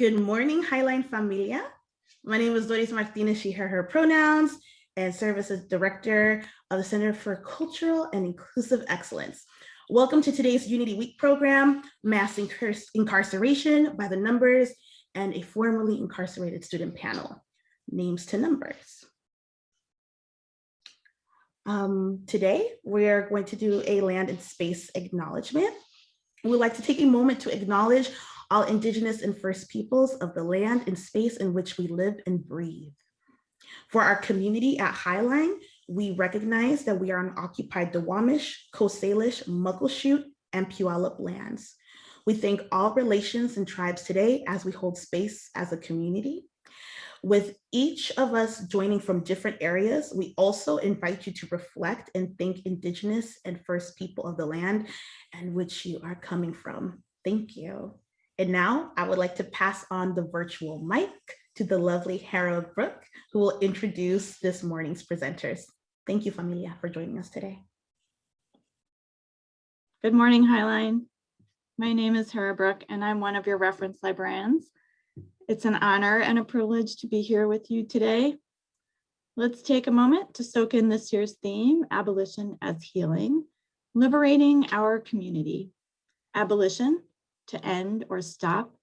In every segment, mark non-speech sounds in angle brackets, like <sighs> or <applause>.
Good morning, Highline Familia. My name is Doris Martinez, she, her, her pronouns, and serve as Director of the Center for Cultural and Inclusive Excellence. Welcome to today's Unity Week program, Mass Incarceration by the Numbers, and a formerly incarcerated student panel, Names to Numbers. Um, today, we're going to do a land and space acknowledgement. We'd like to take a moment to acknowledge all indigenous and first peoples of the land and space in which we live and breathe. For our community at Highline, we recognize that we are on occupied Duwamish, Coast Salish, Muckleshoot, and Puyallup lands. We thank all relations and tribes today as we hold space as a community. With each of us joining from different areas, we also invite you to reflect and thank Indigenous and First people of the land and which you are coming from. Thank you. And now I would like to pass on the virtual mic to the lovely Hera Brook, who will introduce this morning's presenters. Thank you, familia, for joining us today. Good morning, Highline. My name is Hera Brook, and I'm one of your reference librarians. It's an honor and a privilege to be here with you today. Let's take a moment to soak in this year's theme, Abolition as Healing, Liberating Our Community. Abolition, to end or stop,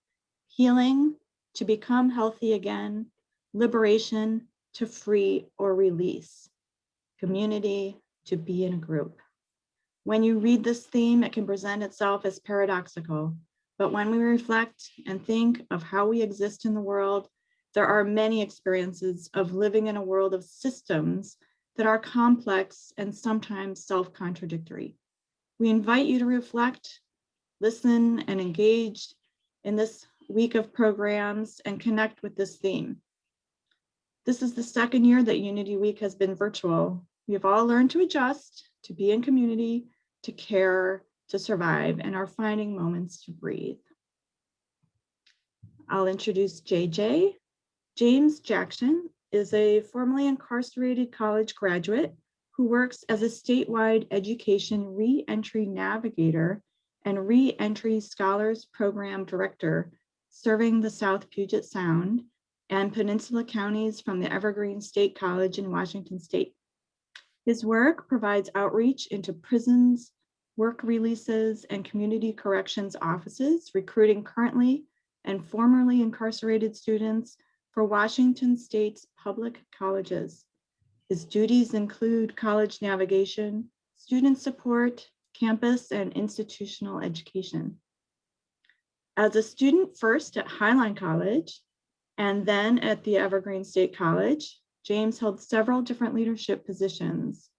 healing, to become healthy again, liberation, to free or release, community, to be in a group. When you read this theme, it can present itself as paradoxical, but when we reflect and think of how we exist in the world, there are many experiences of living in a world of systems that are complex and sometimes self-contradictory. We invite you to reflect listen and engage in this week of programs and connect with this theme. This is the second year that Unity Week has been virtual. We have all learned to adjust, to be in community, to care, to survive, and are finding moments to breathe. I'll introduce JJ. James Jackson is a formerly incarcerated college graduate who works as a statewide education re-entry navigator and Re-Entry Scholars Program Director, serving the South Puget Sound and Peninsula counties from the Evergreen State College in Washington State. His work provides outreach into prisons, work releases, and community corrections offices, recruiting currently and formerly incarcerated students for Washington State's public colleges. His duties include college navigation, student support, campus and institutional education. As a student first at Highline College and then at the Evergreen State College, James held several different leadership positions.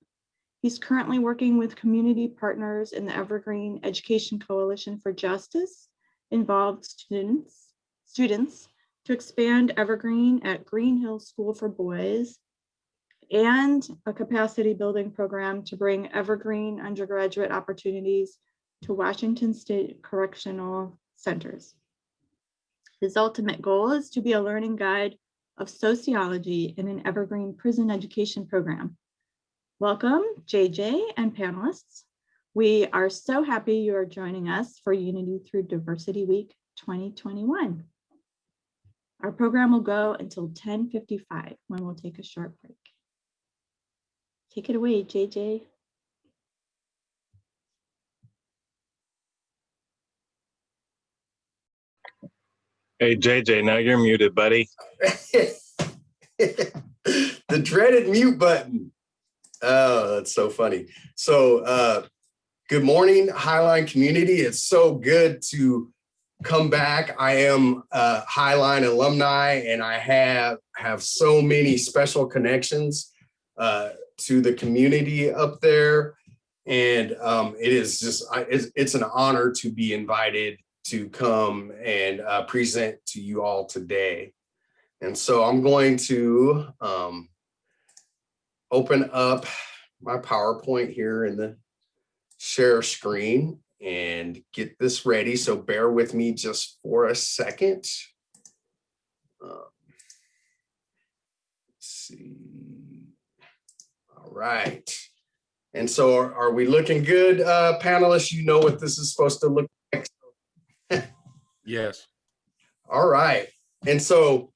He's currently working with community partners in the Evergreen Education Coalition for Justice, involved students, students to expand Evergreen at Green Hill School for Boys and a capacity building program to bring evergreen undergraduate opportunities to Washington State Correctional Centers. His ultimate goal is to be a learning guide of sociology in an evergreen prison education program. Welcome, JJ and panelists. We are so happy you are joining us for Unity Through Diversity Week 2021. Our program will go until 1055 when we'll take a short break. Take it away, JJ. Hey, JJ, now you're muted, buddy. <laughs> the dreaded mute button. Oh, that's so funny. So uh, good morning, Highline community. It's so good to come back. I am a Highline alumni and I have, have so many special connections. Uh, to the community up there. And um, it is just, it's, it's, an honor to be invited to come and uh, present to you all today. And so I'm going to um, open up my PowerPoint here in the share screen and get this ready. So bear with me just for a second. Uh, see right. And so are, are we looking good, uh, panelists? You know what this is supposed to look like? <laughs> yes. All right. And so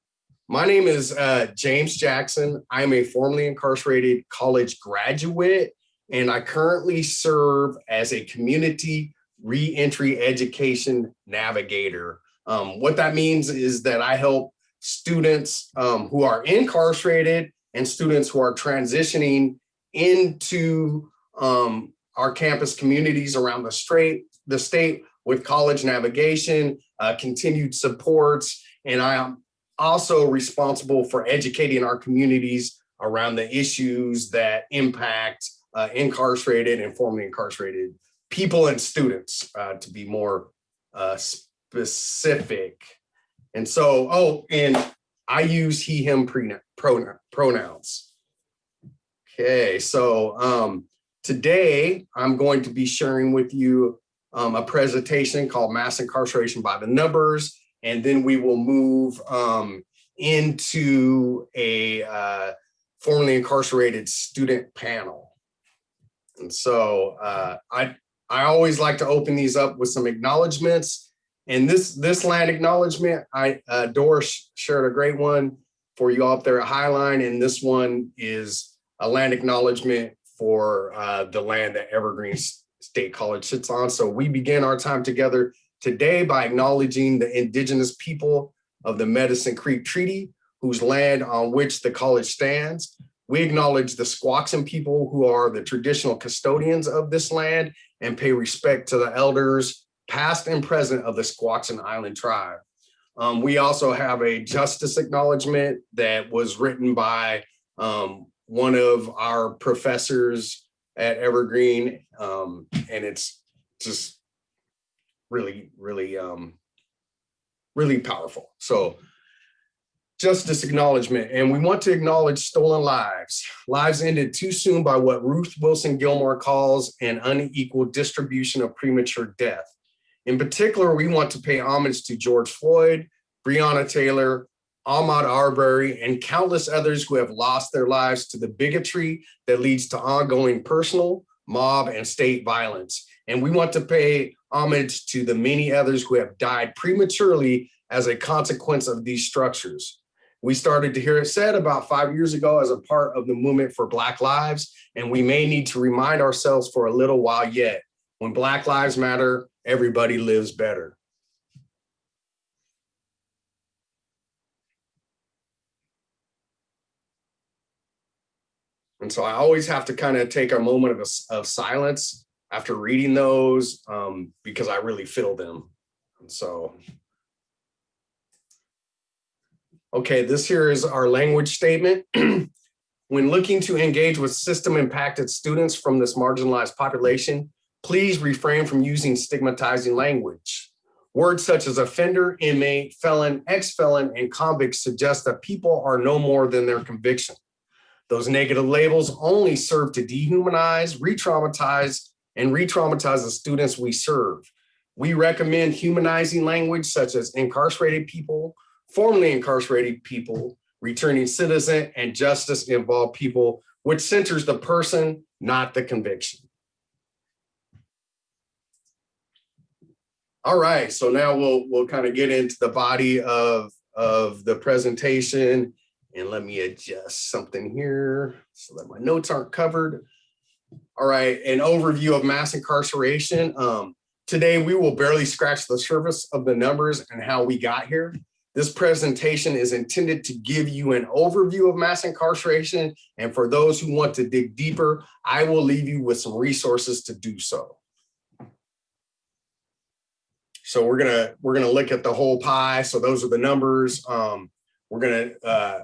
my name is uh, James Jackson. I'm a formerly incarcerated college graduate, and I currently serve as a community reentry education navigator. Um, what that means is that I help students um, who are incarcerated and students who are transitioning into um, our campus communities around the straight, the state with college navigation, uh, continued supports, and I am also responsible for educating our communities around the issues that impact uh, incarcerated and formerly incarcerated people and students, uh, to be more uh, specific. And so, oh, and I use he, him pronoun, pronouns. Okay, so um, today I'm going to be sharing with you um, a presentation called Mass Incarceration by the Numbers, and then we will move um, into a uh, formerly incarcerated student panel. And so uh, I, I always like to open these up with some acknowledgements. And this, this land acknowledgement, I, uh, Doris shared a great one for you all up there at Highline, and this one is a land acknowledgement for uh, the land that Evergreen State College sits on. So we begin our time together today by acknowledging the indigenous people of the Medicine Creek Treaty, whose land on which the college stands. We acknowledge the Squaxin people who are the traditional custodians of this land and pay respect to the elders, past and present of the Squaxin Island tribe. Um, we also have a justice acknowledgement that was written by um, one of our professors at Evergreen, um, and it's just really, really, um, really powerful. So justice acknowledgement, and we want to acknowledge stolen lives. Lives ended too soon by what Ruth Wilson Gilmore calls an unequal distribution of premature death. In particular, we want to pay homage to George Floyd, Breonna Taylor, Ahmaud Arbery, and countless others who have lost their lives to the bigotry that leads to ongoing personal, mob, and state violence. And we want to pay homage to the many others who have died prematurely as a consequence of these structures. We started to hear it said about five years ago as a part of the movement for Black Lives, and we may need to remind ourselves for a little while yet, when Black Lives Matter, everybody lives better. And so I always have to kind of take a moment of, of silence after reading those um, because I really feel them. And so, okay, this here is our language statement. <clears throat> when looking to engage with system impacted students from this marginalized population, please refrain from using stigmatizing language. Words such as offender, inmate, felon, ex-felon, and convict suggest that people are no more than their conviction. Those negative labels only serve to dehumanize, re-traumatize, and re-traumatize the students we serve. We recommend humanizing language such as incarcerated people, formerly incarcerated people, returning citizen, and justice involved people, which centers the person, not the conviction. All right, so now we'll we'll kind of get into the body of, of the presentation and let me adjust something here so that my notes aren't covered. All right, an overview of mass incarceration. Um, today, we will barely scratch the surface of the numbers and how we got here. This presentation is intended to give you an overview of mass incarceration. And for those who want to dig deeper, I will leave you with some resources to do so. So we're gonna we're gonna look at the whole pie. So those are the numbers. Um, we're gonna uh,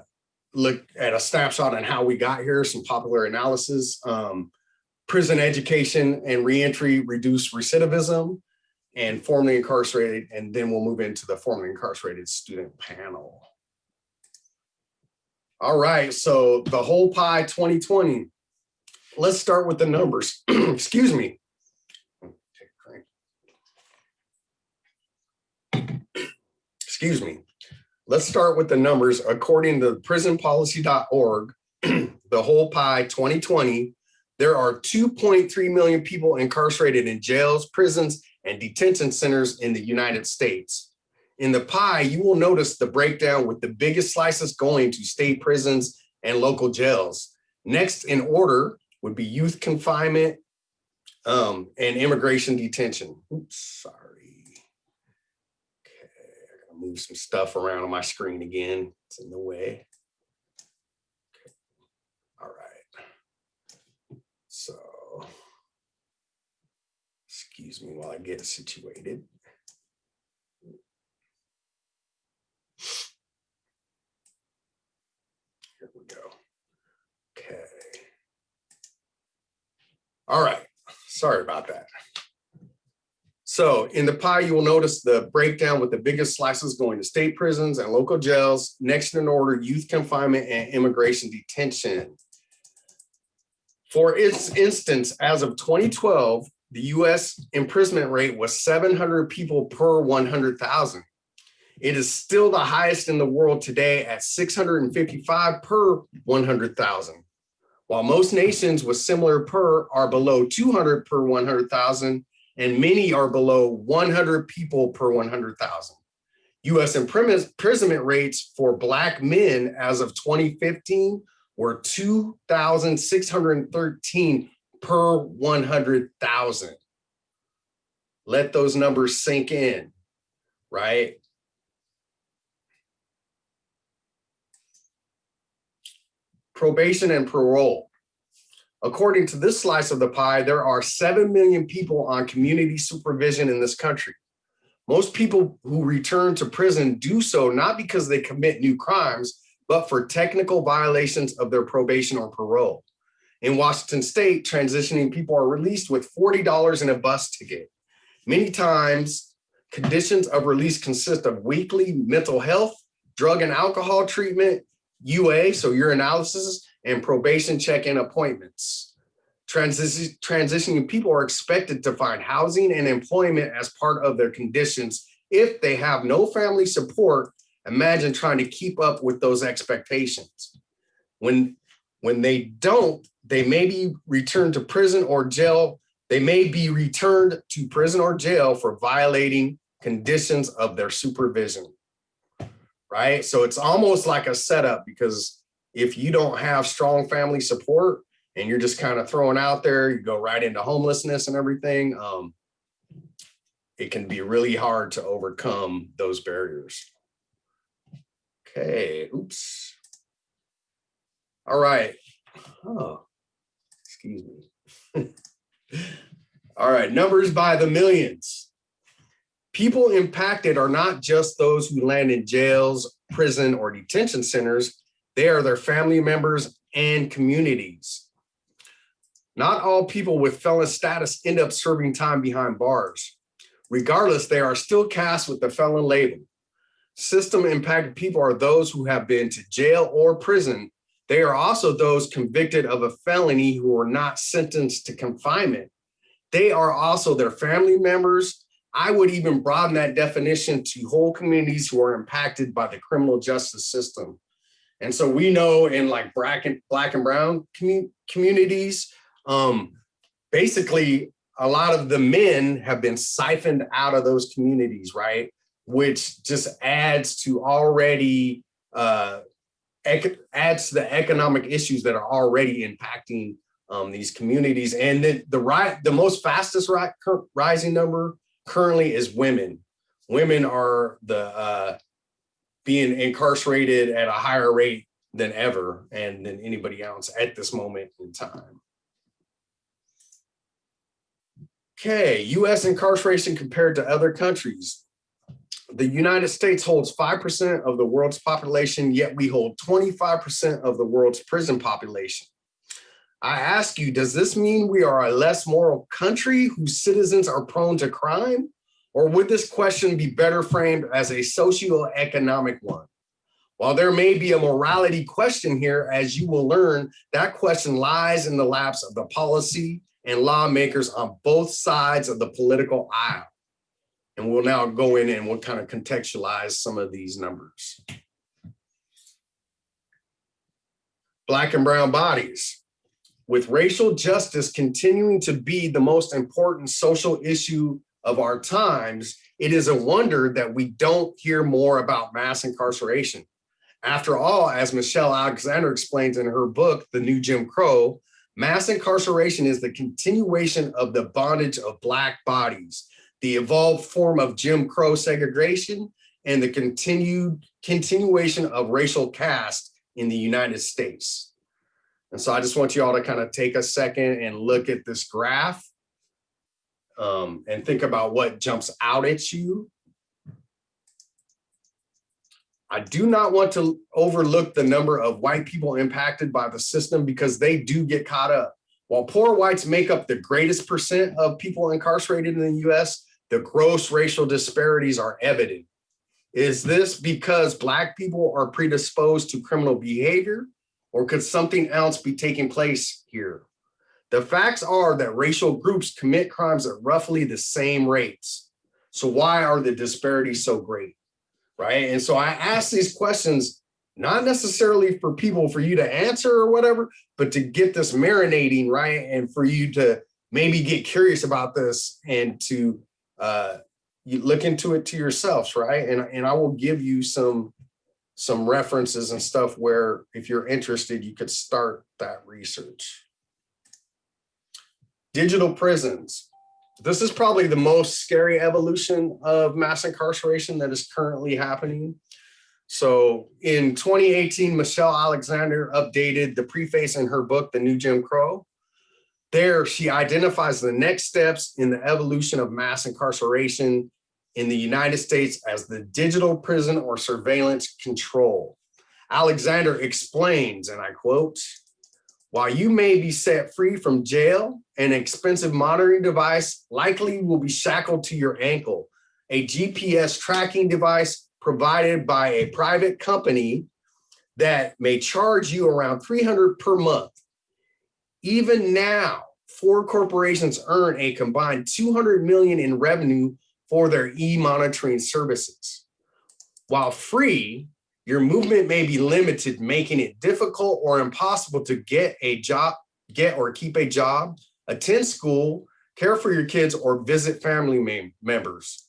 look at a snapshot on how we got here, some popular analysis, um, prison education and reentry reduce recidivism and formerly incarcerated, and then we'll move into the formerly incarcerated student panel. All right, so the whole pie 2020. Let's start with the numbers. <clears throat> Excuse me. Excuse me. Let's start with the numbers. According to prisonpolicy.org, <clears throat> the whole pie 2020, there are 2.3 million people incarcerated in jails, prisons, and detention centers in the United States. in the pie, you will notice the breakdown with the biggest slices going to state prisons and local jails. Next in order would be youth confinement um, and immigration detention. Oops, sorry. Move some stuff around on my screen again. It's in the way. Okay. All right. So, excuse me while I get situated. Here we go. Okay. All right, sorry about that. So in the pie, you will notice the breakdown with the biggest slices going to state prisons and local jails. Next in order, youth confinement and immigration detention. For its instance, as of 2012, the US imprisonment rate was 700 people per 100,000. It is still the highest in the world today at 655 per 100,000. While most nations with similar per are below 200 per 100,000 and many are below 100 people per 100,000. US imprisonment rates for Black men as of 2015 were 2,613 per 100,000. Let those numbers sink in, right? Probation and parole. According to this slice of the pie, there are 7 million people on community supervision in this country. Most people who return to prison do so not because they commit new crimes, but for technical violations of their probation or parole. In Washington state, transitioning people are released with $40 in a bus ticket. Many times, conditions of release consist of weekly mental health, drug and alcohol treatment, UA, so urinalysis, and probation check-in appointments. Transition, transitioning people are expected to find housing and employment as part of their conditions. If they have no family support, imagine trying to keep up with those expectations. When, when they don't, they may be returned to prison or jail. They may be returned to prison or jail for violating conditions of their supervision right? So it's almost like a setup because if you don't have strong family support and you're just kind of thrown out there, you go right into homelessness and everything, um, it can be really hard to overcome those barriers. Okay, oops. All right. Oh, excuse me. <laughs> All right, numbers by the millions. People impacted are not just those who land in jails, prison, or detention centers. They are their family members and communities. Not all people with felon status end up serving time behind bars. Regardless, they are still cast with the felon label. System impacted people are those who have been to jail or prison. They are also those convicted of a felony who are not sentenced to confinement. They are also their family members, I would even broaden that definition to whole communities who are impacted by the criminal justice system. And so we know in like black and, black and brown commu communities, um, basically a lot of the men have been siphoned out of those communities, right? Which just adds to already, uh, adds to the economic issues that are already impacting um, these communities. And the, the, right, the most fastest ri rising number currently is women. Women are the uh, being incarcerated at a higher rate than ever and than anybody else at this moment in time. Okay, US incarceration compared to other countries. The United States holds 5% of the world's population, yet we hold 25% of the world's prison population. I ask you, does this mean we are a less moral country whose citizens are prone to crime? Or would this question be better framed as a socioeconomic one? While there may be a morality question here, as you will learn, that question lies in the laps of the policy and lawmakers on both sides of the political aisle. And we'll now go in and we'll kind of contextualize some of these numbers. Black and brown bodies with racial justice continuing to be the most important social issue of our times, it is a wonder that we don't hear more about mass incarceration. After all, as Michelle Alexander explains in her book, The New Jim Crow, mass incarceration is the continuation of the bondage of Black bodies, the evolved form of Jim Crow segregation, and the continued continuation of racial caste in the United States. And so I just want you all to kind of take a second and look at this graph um, and think about what jumps out at you. I do not want to overlook the number of white people impacted by the system because they do get caught up. While poor whites make up the greatest percent of people incarcerated in the US, the gross racial disparities are evident. Is this because Black people are predisposed to criminal behavior or could something else be taking place here? The facts are that racial groups commit crimes at roughly the same rates. So why are the disparities so great? Right. And so I ask these questions, not necessarily for people for you to answer or whatever, but to get this marinating, right? And for you to maybe get curious about this and to uh, you look into it to yourselves, right? And, and I will give you some some references and stuff where if you're interested, you could start that research. Digital prisons. This is probably the most scary evolution of mass incarceration that is currently happening. So in 2018, Michelle Alexander updated the preface in her book, The New Jim Crow. There, she identifies the next steps in the evolution of mass incarceration in the United States as the digital prison or surveillance control. Alexander explains, and I quote, while you may be set free from jail, an expensive monitoring device likely will be shackled to your ankle. A GPS tracking device provided by a private company that may charge you around 300 per month. Even now, four corporations earn a combined 200 million in revenue for their e-monitoring services. While free, your movement may be limited, making it difficult or impossible to get a job, get or keep a job, attend school, care for your kids, or visit family members.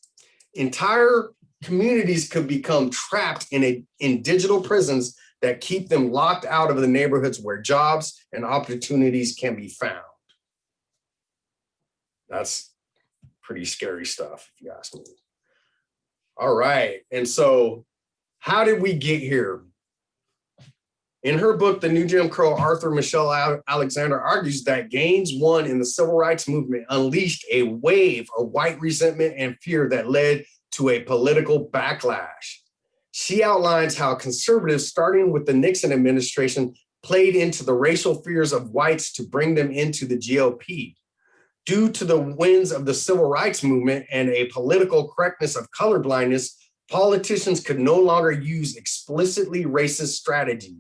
Entire communities could become trapped in, a, in digital prisons that keep them locked out of the neighborhoods where jobs and opportunities can be found. That's pretty scary stuff, if you ask me. All right, and so how did we get here? In her book, The New Jim Crow, Arthur Michelle Alexander argues that gains won in the civil rights movement unleashed a wave of white resentment and fear that led to a political backlash. She outlines how conservatives, starting with the Nixon administration, played into the racial fears of whites to bring them into the GOP. Due to the winds of the civil rights movement and a political correctness of colorblindness, politicians could no longer use explicitly racist strategy.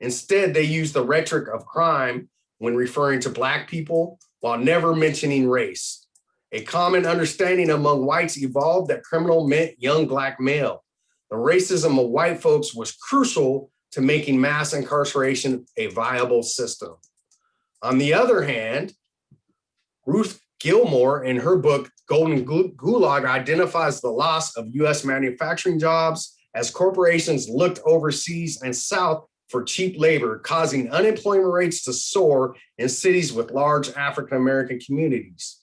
Instead, they used the rhetoric of crime when referring to Black people while never mentioning race. A common understanding among whites evolved that criminal meant young Black male. The racism of white folks was crucial to making mass incarceration a viable system. On the other hand, Ruth Gilmore in her book, Golden Gulag identifies the loss of US manufacturing jobs as corporations looked overseas and south for cheap labor, causing unemployment rates to soar in cities with large African-American communities.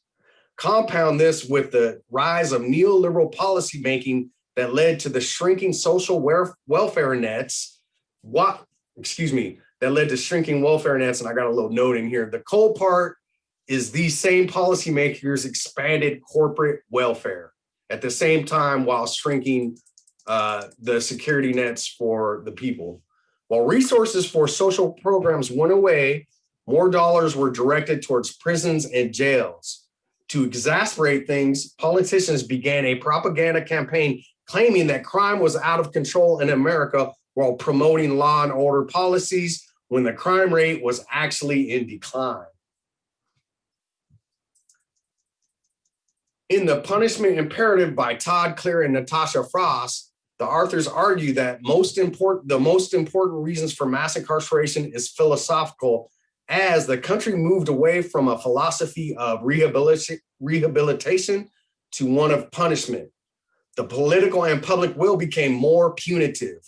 Compound this with the rise of neoliberal policymaking that led to the shrinking social welfare nets, what, excuse me, that led to shrinking welfare nets, and I got a little note in here. The cold part is these same policymakers expanded corporate welfare at the same time while shrinking uh, the security nets for the people. While resources for social programs went away, more dollars were directed towards prisons and jails. To exasperate things, politicians began a propaganda campaign claiming that crime was out of control in America while promoting law and order policies when the crime rate was actually in decline. In The Punishment Imperative by Todd Clear and Natasha Frost, the authors argue that most important, the most important reasons for mass incarceration is philosophical as the country moved away from a philosophy of rehabilitation to one of punishment. the political and public will became more punitive.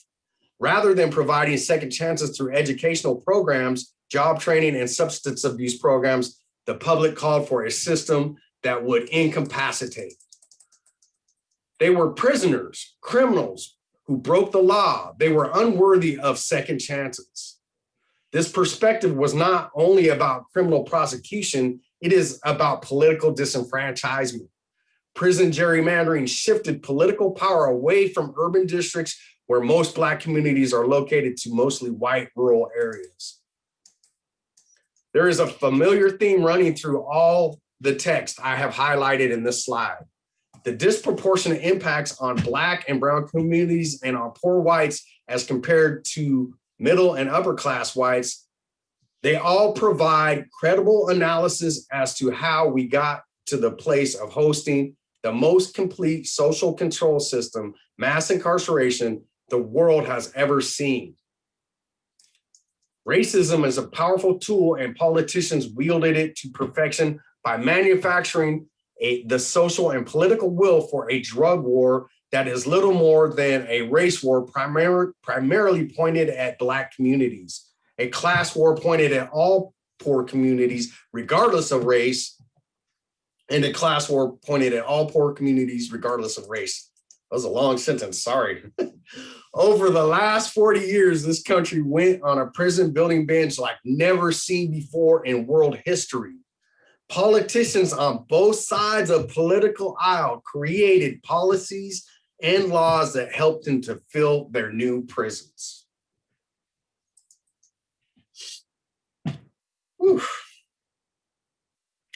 Rather than providing second chances through educational programs, job training, and substance abuse programs, the public called for a system that would incapacitate. They were prisoners, criminals who broke the law. They were unworthy of second chances. This perspective was not only about criminal prosecution, it is about political disenfranchisement. Prison gerrymandering shifted political power away from urban districts where most Black communities are located to mostly white rural areas. There is a familiar theme running through all the text I have highlighted in this slide. The disproportionate impacts on Black and brown communities and on poor whites as compared to middle and upper class whites, they all provide credible analysis as to how we got to the place of hosting the most complete social control system, mass incarceration, the world has ever seen. Racism is a powerful tool and politicians wielded it to perfection by manufacturing a, the social and political will for a drug war that is little more than a race war primar primarily pointed at Black communities, a class war pointed at all poor communities, regardless of race, and a class war pointed at all poor communities, regardless of race. That was a long sentence, sorry. <laughs> Over the last 40 years, this country went on a prison building binge like never seen before in world history. Politicians on both sides of political aisle created policies and laws that helped them to fill their new prisons. Whew.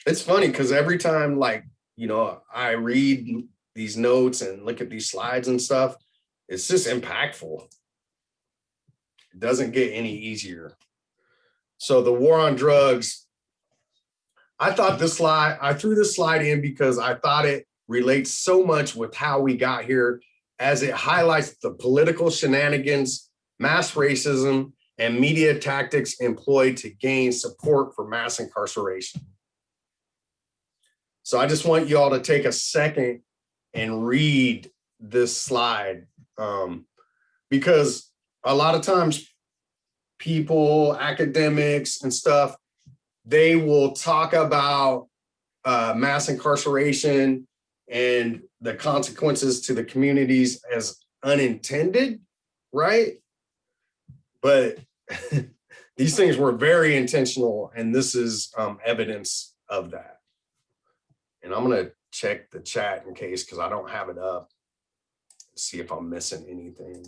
It's funny because every time like, you know, I read these notes and look at these slides and stuff, it's just impactful. It doesn't get any easier. So the war on drugs, I thought this slide, I threw this slide in because I thought it relates so much with how we got here as it highlights the political shenanigans, mass racism, and media tactics employed to gain support for mass incarceration. So I just want you all to take a second and read this slide um, because a lot of times people, academics and stuff, they will talk about uh, mass incarceration and the consequences to the communities as unintended, right? But <laughs> these things were very intentional and this is um, evidence of that. And I'm gonna check the chat in case, because I don't have it up. See if I'm missing anything.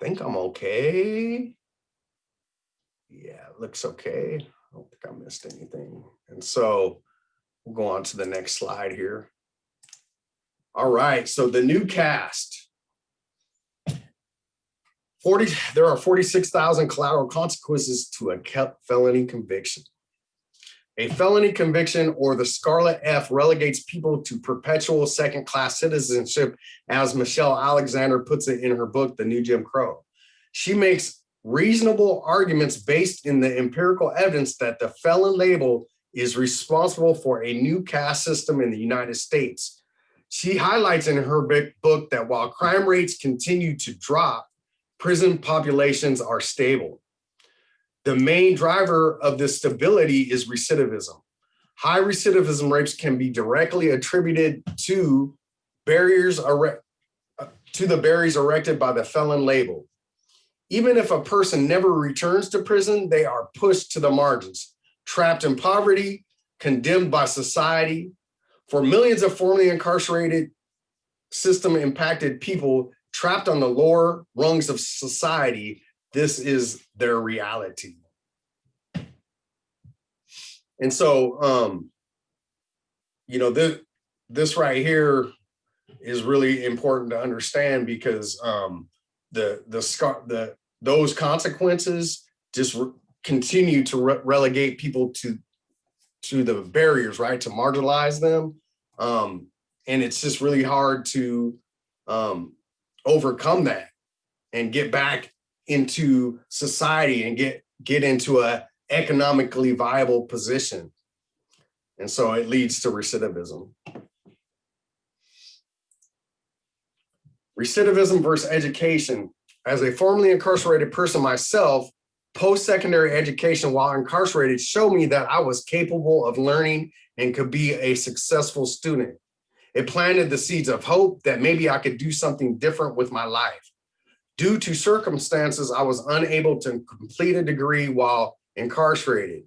Think I'm okay. Yeah, looks okay. I don't think I missed anything. And so we'll go on to the next slide here. All right, so the new caste. 40, there are 46,000 collateral consequences to a felony conviction. A felony conviction or the Scarlet F relegates people to perpetual second-class citizenship, as Michelle Alexander puts it in her book, The New Jim Crow. She makes reasonable arguments based in the empirical evidence that the felon label is responsible for a new caste system in the United States. She highlights in her book that while crime rates continue to drop, prison populations are stable. The main driver of this stability is recidivism. High recidivism rates can be directly attributed to barriers uh, to the barriers erected by the felon label. Even if a person never returns to prison, they are pushed to the margins, trapped in poverty, condemned by society. For millions of formerly incarcerated system impacted people trapped on the lower rungs of society, this is their reality. And so, um, you know, this, this right here is really important to understand because um, the, the, the, those consequences just continue to re relegate people to, to the barriers, right? To marginalize them. Um, and it's just really hard to um, overcome that and get back into society and get get into a economically viable position. And so it leads to recidivism. Recidivism versus education. As a formerly incarcerated person myself, post-secondary education while incarcerated showed me that I was capable of learning and could be a successful student. It planted the seeds of hope that maybe I could do something different with my life. Due to circumstances, I was unable to complete a degree while incarcerated.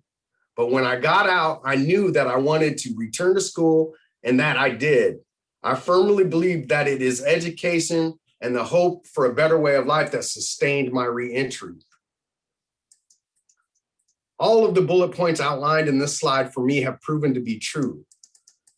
But when I got out, I knew that I wanted to return to school and that I did. I firmly believe that it is education and the hope for a better way of life that sustained my reentry. All of the bullet points outlined in this slide for me have proven to be true.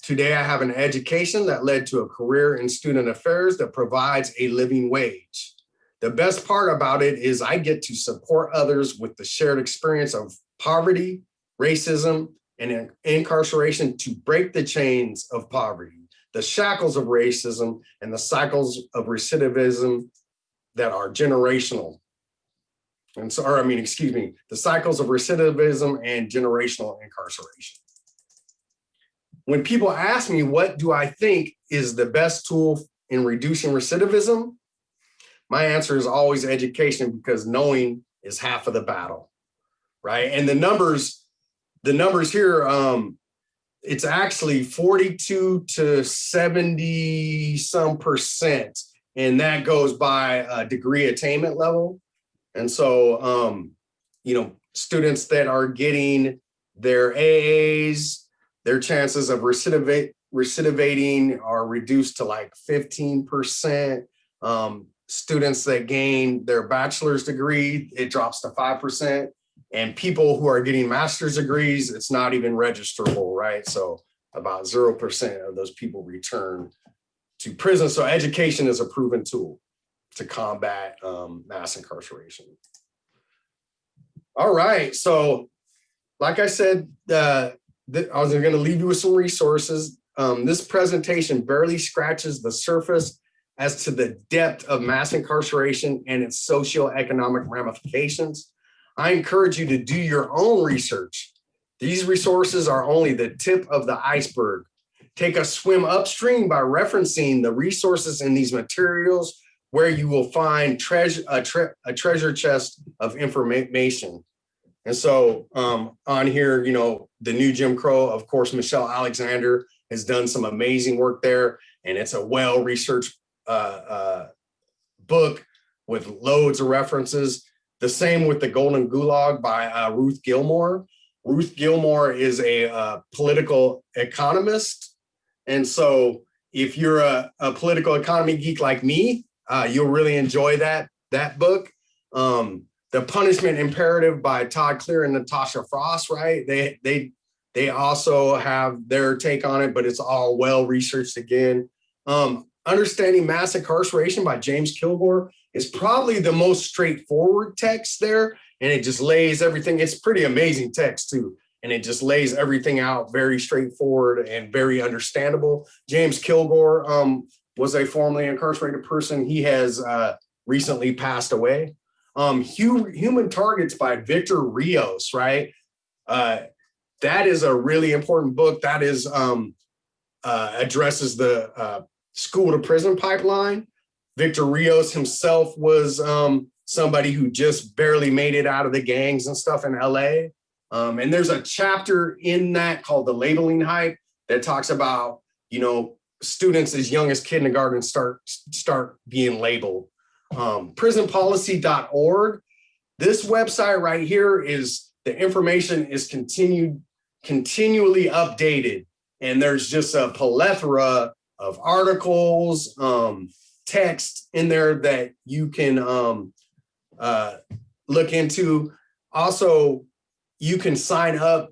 Today, I have an education that led to a career in student affairs that provides a living wage. The best part about it is I get to support others with the shared experience of poverty, racism, and incarceration to break the chains of poverty, the shackles of racism, and the cycles of recidivism that are generational. And so, or I mean, excuse me, the cycles of recidivism and generational incarceration. When people ask me, what do I think is the best tool in reducing recidivism? My answer is always education because knowing is half of the battle, right? And the numbers, the numbers here, um, it's actually 42 to 70 some percent. And that goes by a degree attainment level. And so, um, you know, students that are getting their AAs, their chances of recidivate, recidivating are reduced to like 15%. Um, students that gain their bachelor's degree, it drops to 5%. And people who are getting master's degrees, it's not even registerable, right? So about 0% of those people return to prison. So education is a proven tool to combat um, mass incarceration. All right, so like I said, uh, I was gonna leave you with some resources. Um, this presentation barely scratches the surface as to the depth of mass incarceration and its socioeconomic ramifications. I encourage you to do your own research. These resources are only the tip of the iceberg. Take a swim upstream by referencing the resources in these materials where you will find treasure, a, tre a treasure chest of information. And so um, on here, you know, the new Jim Crow, of course, Michelle Alexander has done some amazing work there. And it's a well-researched uh, uh, book with loads of references. The same with the Golden Gulag by uh, Ruth Gilmore. Ruth Gilmore is a uh, political economist. And so if you're a, a political economy geek like me, uh, you'll really enjoy that, that book. Um, the Punishment Imperative by Todd Clear and Natasha Frost, right? They, they, they also have their take on it, but it's all well researched again. Um, Understanding Mass Incarceration by James Kilgore is probably the most straightforward text there. And it just lays everything, it's pretty amazing text too. And it just lays everything out very straightforward and very understandable. James Kilgore um, was a formerly incarcerated person. He has uh, recently passed away. Um, Human Targets by Victor Rios, right? Uh, that is a really important book. That is um, uh, addresses the uh, school to prison pipeline. Victor Rios himself was um, somebody who just barely made it out of the gangs and stuff in LA. Um, and there's a chapter in that called the labeling hype that talks about, you know, students as young as kindergarten start, start being labeled. Um, prisonpolicy.org, this website right here is the information is continued, continually updated. And there's just a plethora of articles, um, text in there that you can um, uh, look into. Also, you can sign up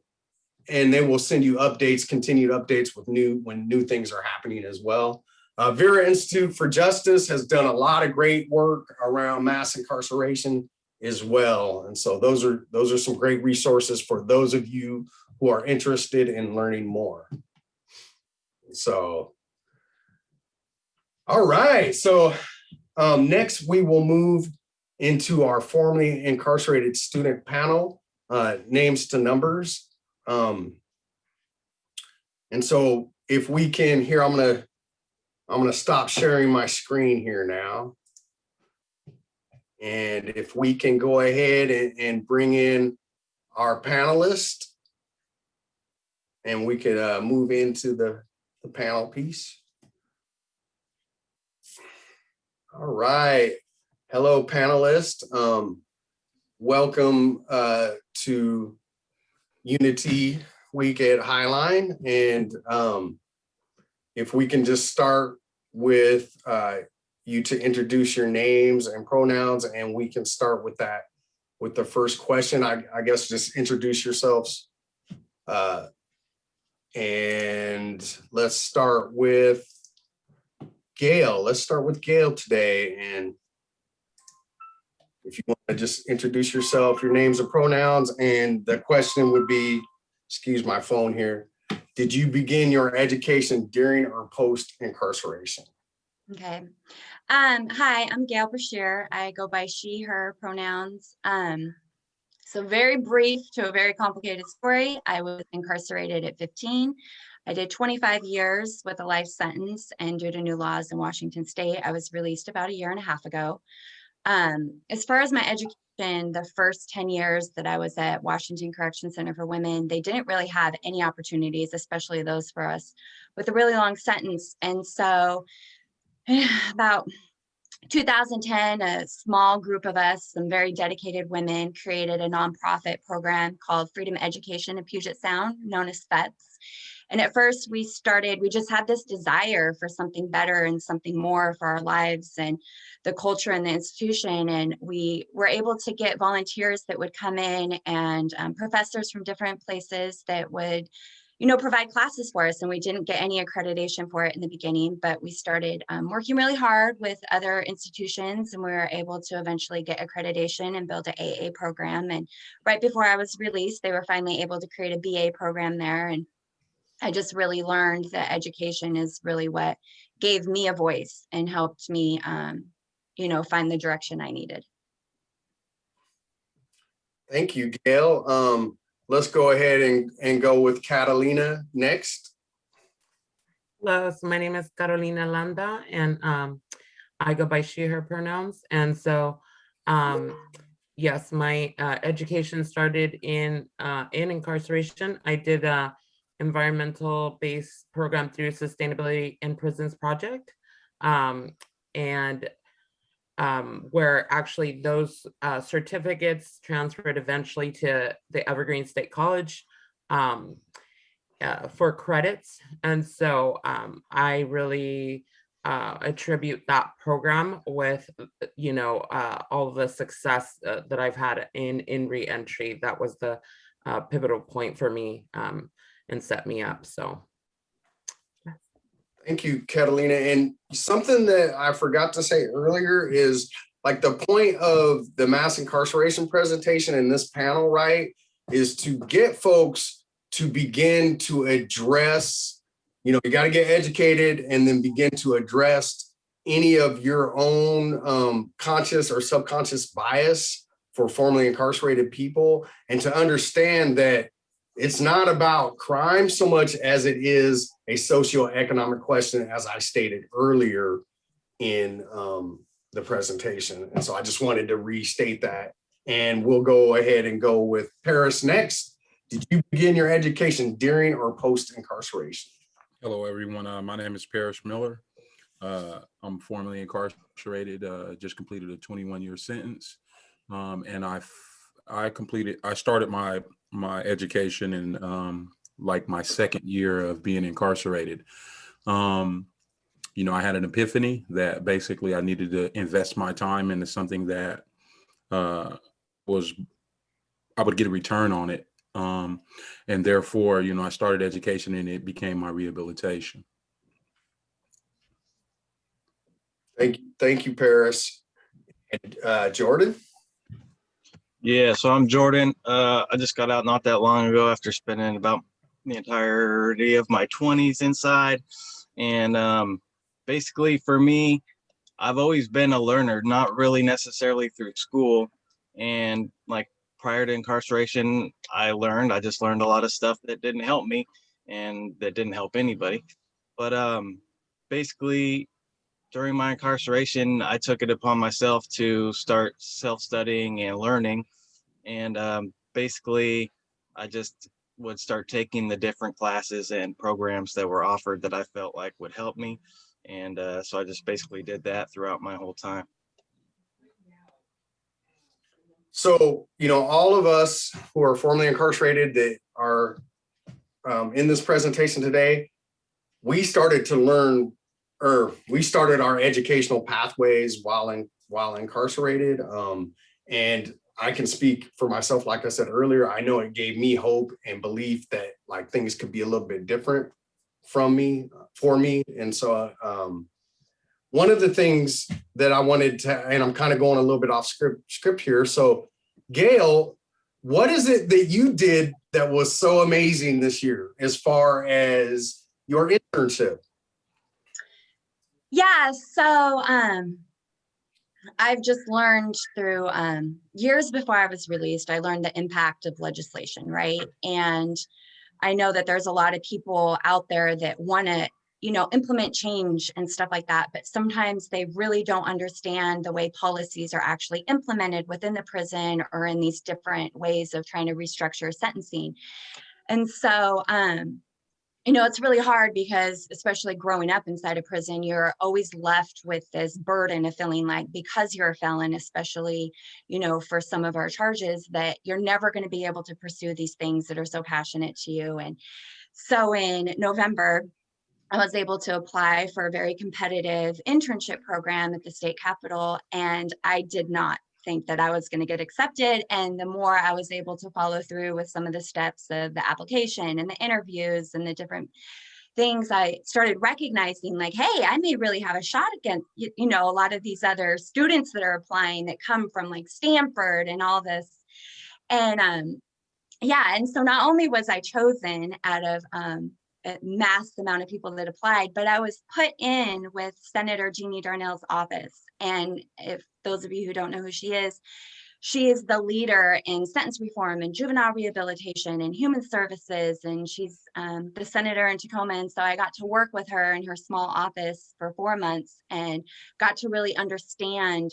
and they will send you updates, continued updates with new when new things are happening as well. Uh, Vera Institute for Justice has done a lot of great work around mass incarceration as well. And so those are those are some great resources for those of you who are interested in learning more. So all right, so um, next we will move into our formerly incarcerated student panel, uh, names to numbers. Um, And so if we can here, I'm gonna, I'm gonna stop sharing my screen here now. And if we can go ahead and, and bring in our panelists And we could uh, move into the, the panel piece. All right. Hello, panelists. Um, welcome uh, to Unity Week at Highline. And um, if we can just start with uh, you to introduce your names and pronouns, and we can start with that with the first question. I, I guess just introduce yourselves. Uh, and let's start with Gail. Let's start with Gail today. And if you want to just introduce yourself, your names and pronouns, and the question would be, excuse my phone here. Did you begin your education during or post incarceration? Okay. Um, hi, I'm Gail Brashear. I go by she, her pronouns. Um, so very brief to a very complicated story. I was incarcerated at 15. I did 25 years with a life sentence and due to new laws in Washington state, I was released about a year and a half ago. Um, as far as my education, the first 10 years that I was at Washington Correction Center for Women, they didn't really have any opportunities, especially those for us with a really long sentence. And so <sighs> about 2010, a small group of us, some very dedicated women, created a nonprofit program called Freedom Education in Puget Sound, known as FEPPS. And at first, we started, we just had this desire for something better and something more for our lives and the culture and the institution. And we were able to get volunteers that would come in and um, professors from different places that would you know, provide classes for us. And we didn't get any accreditation for it in the beginning, but we started um, working really hard with other institutions and we were able to eventually get accreditation and build an AA program. And right before I was released, they were finally able to create a BA program there. And I just really learned that education is really what gave me a voice and helped me, um, you know, find the direction I needed. Thank you, Gail. Um, let's go ahead and, and go with Catalina next. Hello, so my name is Catalina Landa and um, I go by she, her pronouns. And so, um, yes, my uh, education started in uh, in incarceration. I did a environmental based program through Sustainability in Prisons Project. Um, and um, where actually those uh, certificates transferred eventually to the Evergreen State College um, uh, for credits. And so um, I really uh, attribute that program with, you know, uh, all the success uh, that I've had in, in reentry. That was the uh, pivotal point for me um, and set me up, so. Thank you, Catalina. And something that I forgot to say earlier is like the point of the mass incarceration presentation in this panel, right, is to get folks to begin to address, you know, you got to get educated and then begin to address any of your own um, conscious or subconscious bias for formerly incarcerated people and to understand that it's not about crime so much as it is a socioeconomic question, as I stated earlier in um, the presentation. And so I just wanted to restate that. And we'll go ahead and go with Paris next. Did you begin your education during or post incarceration? Hello, everyone. Uh, my name is Paris Miller. Uh, I'm formerly incarcerated, uh, just completed a 21 year sentence. Um, and I, I completed, I started my my education and um, like my second year of being incarcerated. Um, you know, I had an epiphany that basically I needed to invest my time into something that uh, was, I would get a return on it. Um, and therefore, you know, I started education and it became my rehabilitation. Thank you, thank you, Paris. And uh, Jordan? Yeah, so I'm Jordan. Uh, I just got out not that long ago after spending about the entirety of my 20s inside. And um, basically, for me, I've always been a learner, not really necessarily through school. And like prior to incarceration, I learned, I just learned a lot of stuff that didn't help me. and that didn't help anybody. But um, basically, during my incarceration, I took it upon myself to start self-studying and learning. And um, basically, I just would start taking the different classes and programs that were offered that I felt like would help me. And uh, so I just basically did that throughout my whole time. So, you know, all of us who are formerly incarcerated that are um, in this presentation today, we started to learn, or we started our educational pathways while in, while incarcerated. Um, and I can speak for myself, like I said earlier, I know it gave me hope and belief that like things could be a little bit different from me, for me. And so, um, one of the things that I wanted to, and I'm kind of going a little bit off script script here. So Gail, what is it that you did that was so amazing this year as far as your internship? Yeah, so um I've just learned through um years before I was released, I learned the impact of legislation, right? And I know that there's a lot of people out there that want to, you know, implement change and stuff like that, but sometimes they really don't understand the way policies are actually implemented within the prison or in these different ways of trying to restructure sentencing. And so um you know, it's really hard because especially growing up inside a prison, you're always left with this burden of feeling like because you're a felon, especially, you know, for some of our charges, that you're never going to be able to pursue these things that are so passionate to you. And so in November, I was able to apply for a very competitive internship program at the state capitol, and I did not think that I was going to get accepted. And the more I was able to follow through with some of the steps of the application and the interviews and the different things, I started recognizing like, hey, I may really have a shot against, you, you know, a lot of these other students that are applying that come from like Stanford and all this. And um, yeah, and so not only was I chosen out of um, mass amount of people that applied, but I was put in with Senator Jeannie Darneille's office. And if those of you who don't know who she is, she is the leader in sentence reform and juvenile rehabilitation and human services. And she's um, the senator in Tacoma. And so I got to work with her in her small office for four months and got to really understand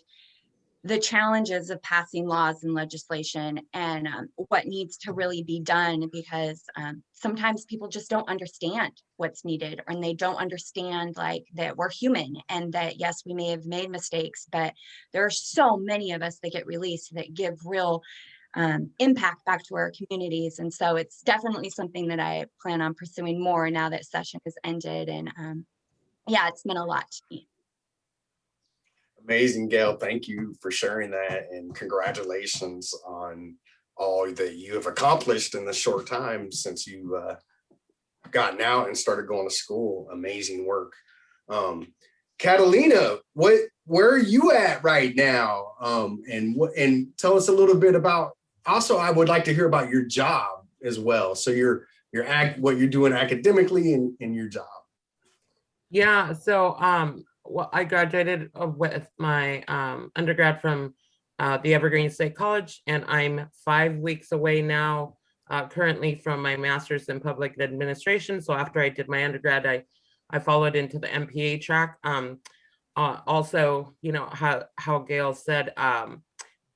the challenges of passing laws and legislation and um, what needs to really be done because um, sometimes people just don't understand what's needed and they don't understand like that we're human and that yes we may have made mistakes but there are so many of us that get released that give real um, impact back to our communities. And so it's definitely something that i plan on pursuing more now that session has ended and um, yeah it's meant a lot to me Amazing, Gail. Thank you for sharing that and congratulations on all that you have accomplished in the short time since you uh, gotten out and started going to school. Amazing work. Um, Catalina, what where are you at right now? Um, and what and tell us a little bit about also I would like to hear about your job as well. So your your act what you're doing academically and in your job. Yeah, so um, well, I graduated uh, with my um, undergrad from uh, the Evergreen State College, and I'm five weeks away now, uh, currently from my master's in public administration. So after I did my undergrad, I, I followed into the MPA track. Um, uh, also, you know, how, how Gail said, um,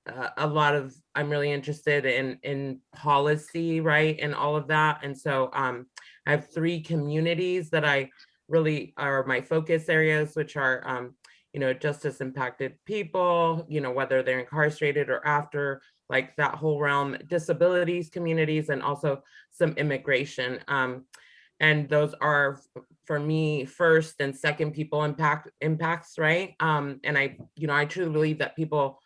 uh, a lot of, I'm really interested in, in policy, right, and all of that. And so um, I have three communities that I really are my focus areas, which are, um, you know, justice impacted people, you know, whether they're incarcerated or after, like that whole realm, disabilities communities, and also some immigration. Um, and those are for me first and second people impact impacts, right? Um, and I, you know, I truly believe that people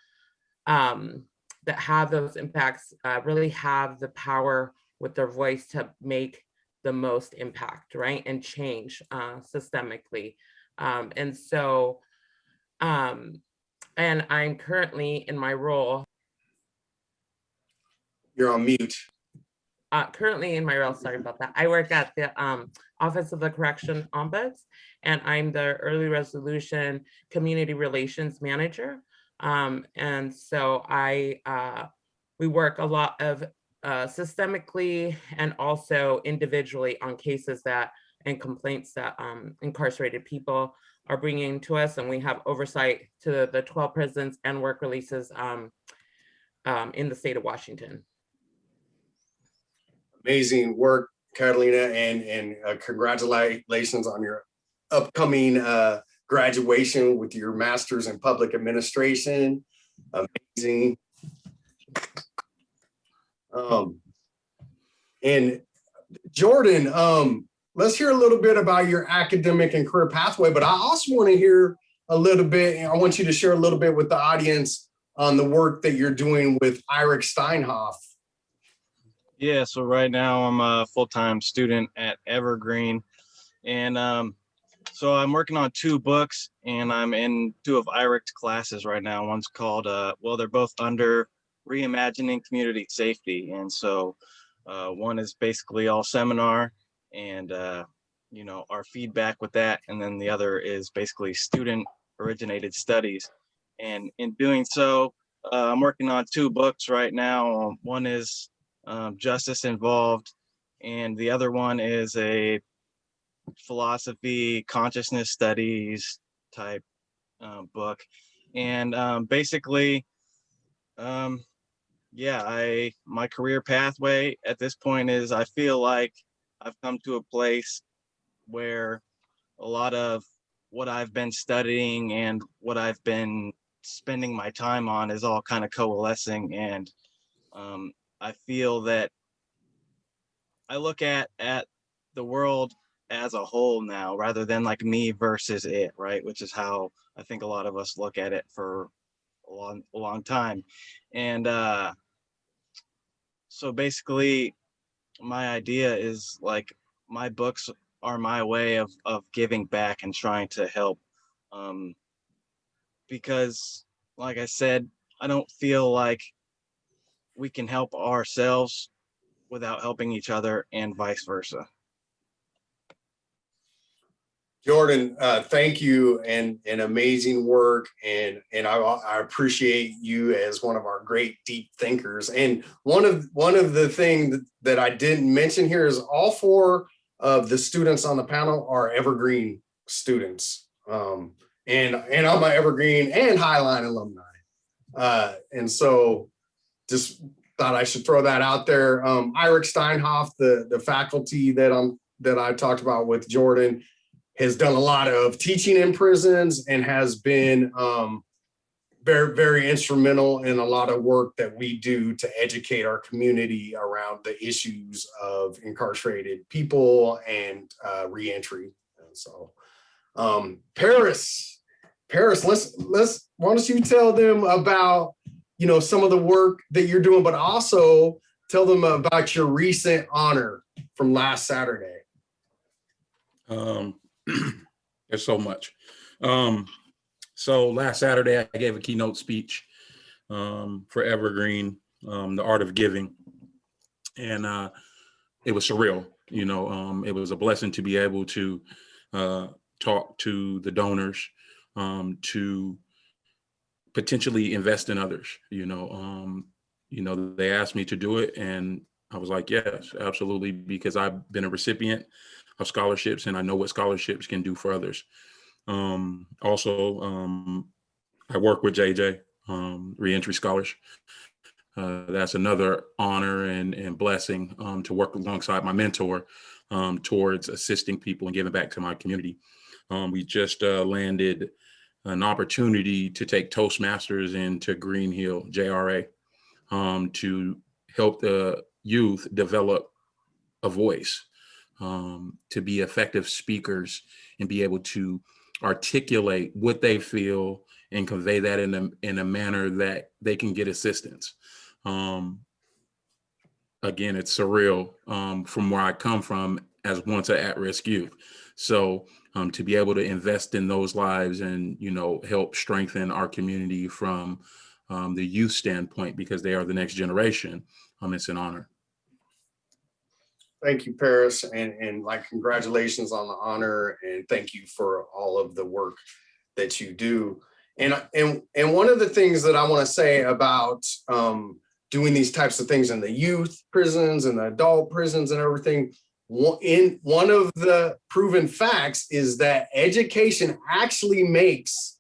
um, that have those impacts uh, really have the power with their voice to make the most impact, right? And change uh, systemically. Um, and so, um, and I'm currently in my role, You're on mute. uh, currently in my role, sorry about that. I work at the um, Office of the Correction Ombuds, and I'm the Early Resolution Community Relations Manager. Um, and so I, uh, we work a lot of uh, systemically and also individually on cases that and complaints that um, incarcerated people are bringing to us. And we have oversight to the 12 prisons and work releases um, um, in the state of Washington. Amazing work, Catalina, and, and uh, congratulations on your upcoming uh, graduation with your master's in public administration. Amazing. Um, and Jordan, um, let's hear a little bit about your academic and career pathway, but I also want to hear a little bit, I want you to share a little bit with the audience on the work that you're doing with Eric Steinhoff. Yeah, so right now I'm a full-time student at Evergreen. And um, so I'm working on two books and I'm in two of Eric's classes right now. One's called, uh, well, they're both under Reimagining Community Safety. And so uh, one is basically all seminar and, uh, you know, our feedback with that. And then the other is basically student originated studies. And in doing so, uh, I'm working on two books right now. Um, One is um, Justice Involved, and the other one is a philosophy, consciousness studies type um, book. And um, basically, um, yeah, I my career pathway at this point is I feel like I've come to a place where a lot of what I've been studying and what I've been spending my time on is all kind of coalescing and um, I feel that I look at at the world as a whole now rather than like me versus it, right? Which is how I think a lot of us look at it for a long, a long time. And uh, so basically, my idea is like my books are my way of of giving back and trying to help. Um, because, like I said, I don't feel like we can help ourselves without helping each other and vice versa. Jordan, uh, thank you and, and amazing work. And, and I, I appreciate you as one of our great deep thinkers. And one of, one of the things that I didn't mention here is all four of the students on the panel are Evergreen students. Um, and, and I'm an Evergreen and Highline alumni. Uh, and so just thought I should throw that out there. Um, Eric Steinhoff, the, the faculty that I'm, that I talked about with Jordan, has done a lot of teaching in prisons and has been um, very, very instrumental in a lot of work that we do to educate our community around the issues of incarcerated people and uh, reentry. And so, um, Paris, Paris, let's let's why don't you tell them about you know some of the work that you're doing, but also tell them about your recent honor from last Saturday. Um, <clears throat> there's so much. Um, so last Saturday, I gave a keynote speech um, for Evergreen, um, the art of giving, and uh, it was surreal. You know, um, it was a blessing to be able to uh, talk to the donors, um, to potentially invest in others. You know, um, you know, they asked me to do it, and I was like, yes, absolutely, because I've been a recipient of scholarships and I know what scholarships can do for others. Um, also, um, I work with JJ, um, Reentry Scholars. Uh, that's another honor and, and blessing um, to work alongside my mentor um, towards assisting people and giving back to my community. Um, we just uh, landed an opportunity to take Toastmasters into Green Hill JRA to help the youth develop a voice um, to be effective speakers and be able to articulate what they feel and convey that in a, in a manner that they can get assistance. Um, again, it's surreal um, from where I come from as once an at-risk youth. So um, to be able to invest in those lives and, you know, help strengthen our community from um, the youth standpoint, because they are the next generation, um, it's an honor. Thank you, Paris, and, and like congratulations on the honor and thank you for all of the work that you do. And, and, and one of the things that I want to say about um, doing these types of things in the youth prisons and the adult prisons and everything. One- In one of the proven facts is that education actually makes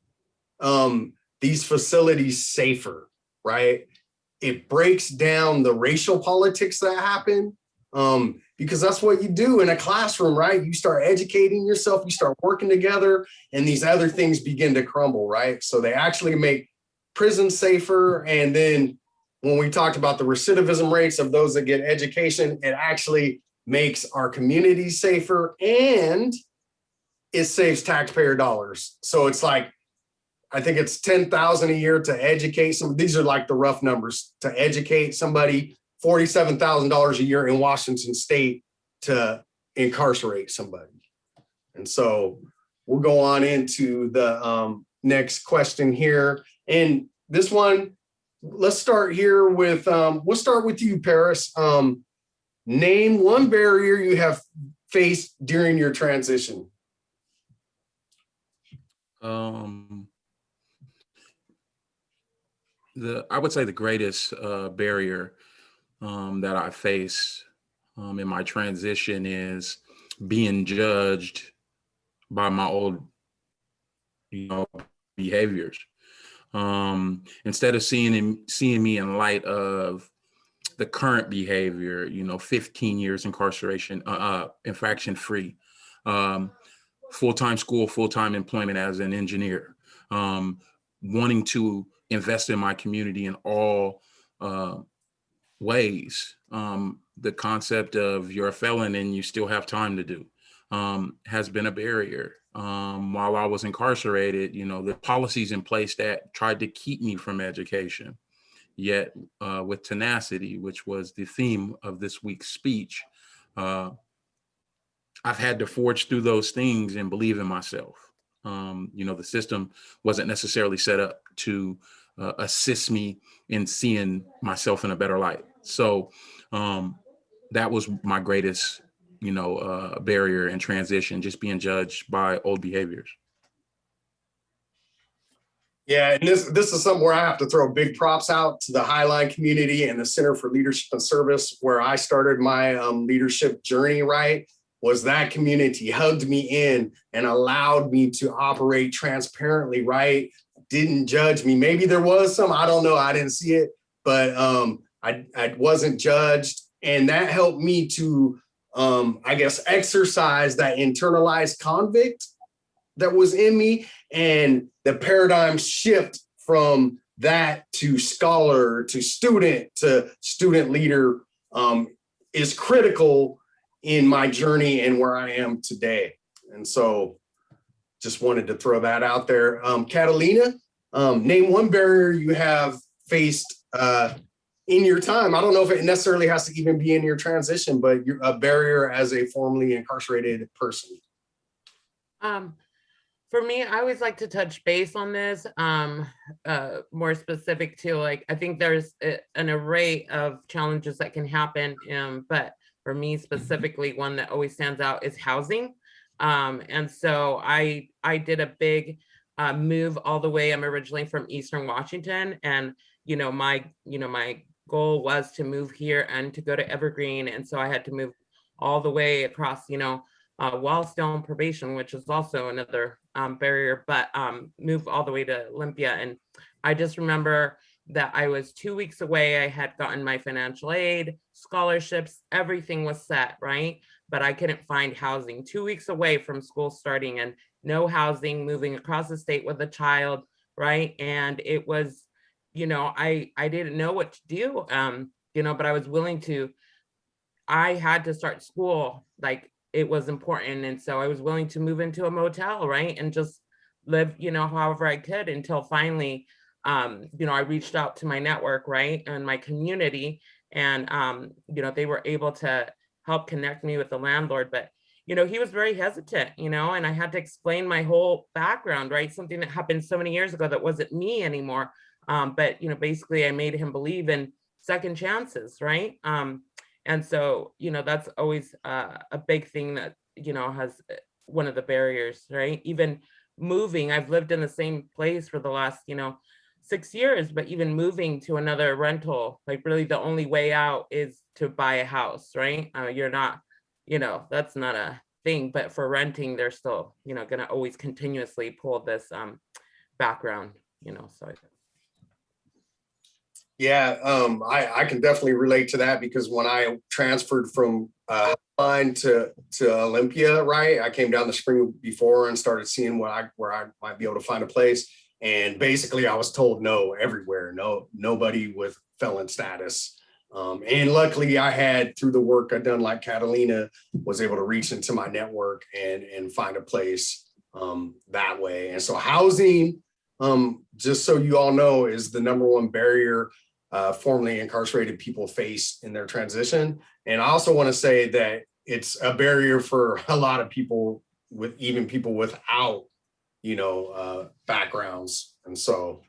um, these facilities safer, right? It breaks down the racial politics that happen um, because that's what you do in a classroom, right? You start educating yourself, you start working together, and these other things begin to crumble, right? So they actually make prisons safer. And then when we talked about the recidivism rates of those that get education, it actually makes our community safer and it saves taxpayer dollars. So it's like, I think it's 10,000 a year to educate some, these are like the rough numbers, to educate somebody, $47,000 a year in Washington state to incarcerate somebody. And so we'll go on into the um, next question here. And this one, let's start here with, um, we'll start with you, Paris. Um, name one barrier you have faced during your transition. Um, the I would say the greatest uh, barrier um, that I face um, in my transition is being judged by my old, you know, behaviors. Um, instead of seeing him, seeing me in light of the current behavior, you know, 15 years incarceration, uh, uh infraction free. Um, full-time school, full-time employment as an engineer, um, wanting to invest in my community in all uh, ways. Um, the concept of you're a felon and you still have time to do um, has been a barrier. Um, while I was incarcerated, you know, the policies in place that tried to keep me from education, yet uh, with tenacity, which was the theme of this week's speech, uh, I've had to forge through those things and believe in myself. Um, you know, the system wasn't necessarily set up to uh, assist me in seeing myself in a better light. So um, that was my greatest, you know, uh, barrier in transition, just being judged by old behaviors. Yeah, and this this is something where I have to throw big props out to the Highline community and the Center for Leadership and Service, where I started my um, leadership journey. Right, was that community hugged me in and allowed me to operate transparently. Right, didn't judge me. Maybe there was some, I don't know, I didn't see it, but um, I I wasn't judged, and that helped me to um, I guess exercise that internalized convict that was in me and the paradigm shift from that to scholar to student to student leader um, is critical in my journey and where I am today. And so just wanted to throw that out there. Um, Catalina, um, name one barrier you have faced uh, in your time. I don't know if it necessarily has to even be in your transition, but you're a barrier as a formerly incarcerated person. Um, for me, I always like to touch base on this, um, uh, more specific to like, I think there's a- an array of challenges that can happen. Um, but for me specifically, one that always stands out is housing. Um, and so I, I did a big, uh, move all the way. I'm originally from Eastern Washington and, you know, my, you know, my goal was to move here and to go to Evergreen. And so I had to move all the way across, you know, uh, while still on probation, which is also another um, barrier, but um, move all the way to Olympia. And I just remember that I was two weeks away. I had gotten my financial aid, scholarships, everything was set, right? But I couldn't find housing. Two weeks away from school starting and no housing, moving across the state with a child, right? And it was, you know, I I didn't know what to do, um, you know, but I was willing to. I had to start school like it was important. And so I was willing to move into a motel, right? And just live, you know, however I could until finally, um, you know, I reached out to my network, right? And my community. And, um, you know, they were able to help connect me with the landlord. But, you know, he was very hesitant, you know, and I had to explain my whole background, right? Something that happened so many years ago that wasn't me anymore. Um, but, you know, basically I made him believe in second chances, right? Um, and so, you know, that's always uh, a big thing that, you know, has uh, one of the barriers, right? Even moving, I've lived in the same place for the last, you know, six years, but even moving to another rental, like really the only way out is to buy a house, right? Uh, you're not, you know, that's not a thing, but for renting, they're still, you know, gonna always continuously pull this um background, you know, so. Yeah, um, I, I can definitely relate to that because when I transferred from, uh, to, to Olympia, right? I came down the spring before and started seeing what I, where I might be able to find a place. And basically I was told no everywhere, no, nobody with felon status. Um, and luckily I had through the work I'd done like Catalina was able to reach into my network and, and find a place, um, that way. And so housing, um, just so you all know, is the number one barrier uh, formerly incarcerated people face in their transition. And I also want to say that it's a barrier for <laughs> a lot of people with even people without, you know, uh, backgrounds. And so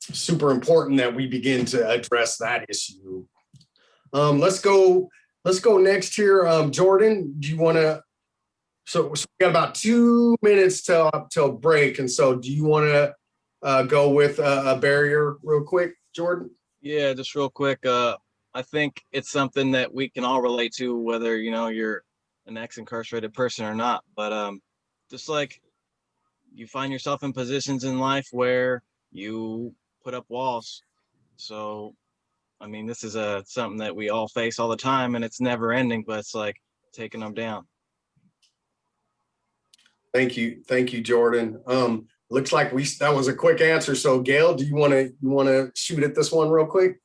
super important that we begin to address that issue. Um, let's go, let's go next here. Um, Jordan, do you want to, so, so we got about two minutes till, till break. And so do you want to uh, go with a, a barrier real quick, Jordan? Yeah, just real quick. Uh, I think it's something that we can all relate to, whether you know you're an ex-incarcerated person or not. But um, just like you find yourself in positions in life where you put up walls. So, I mean, this is a something that we all face all the time, and it's never ending. But it's like taking them down. Thank you. Thank you, Jordan. Um, looks like we, that was a quick answer. So Gail, do you want to, you want to shoot at this one real quick?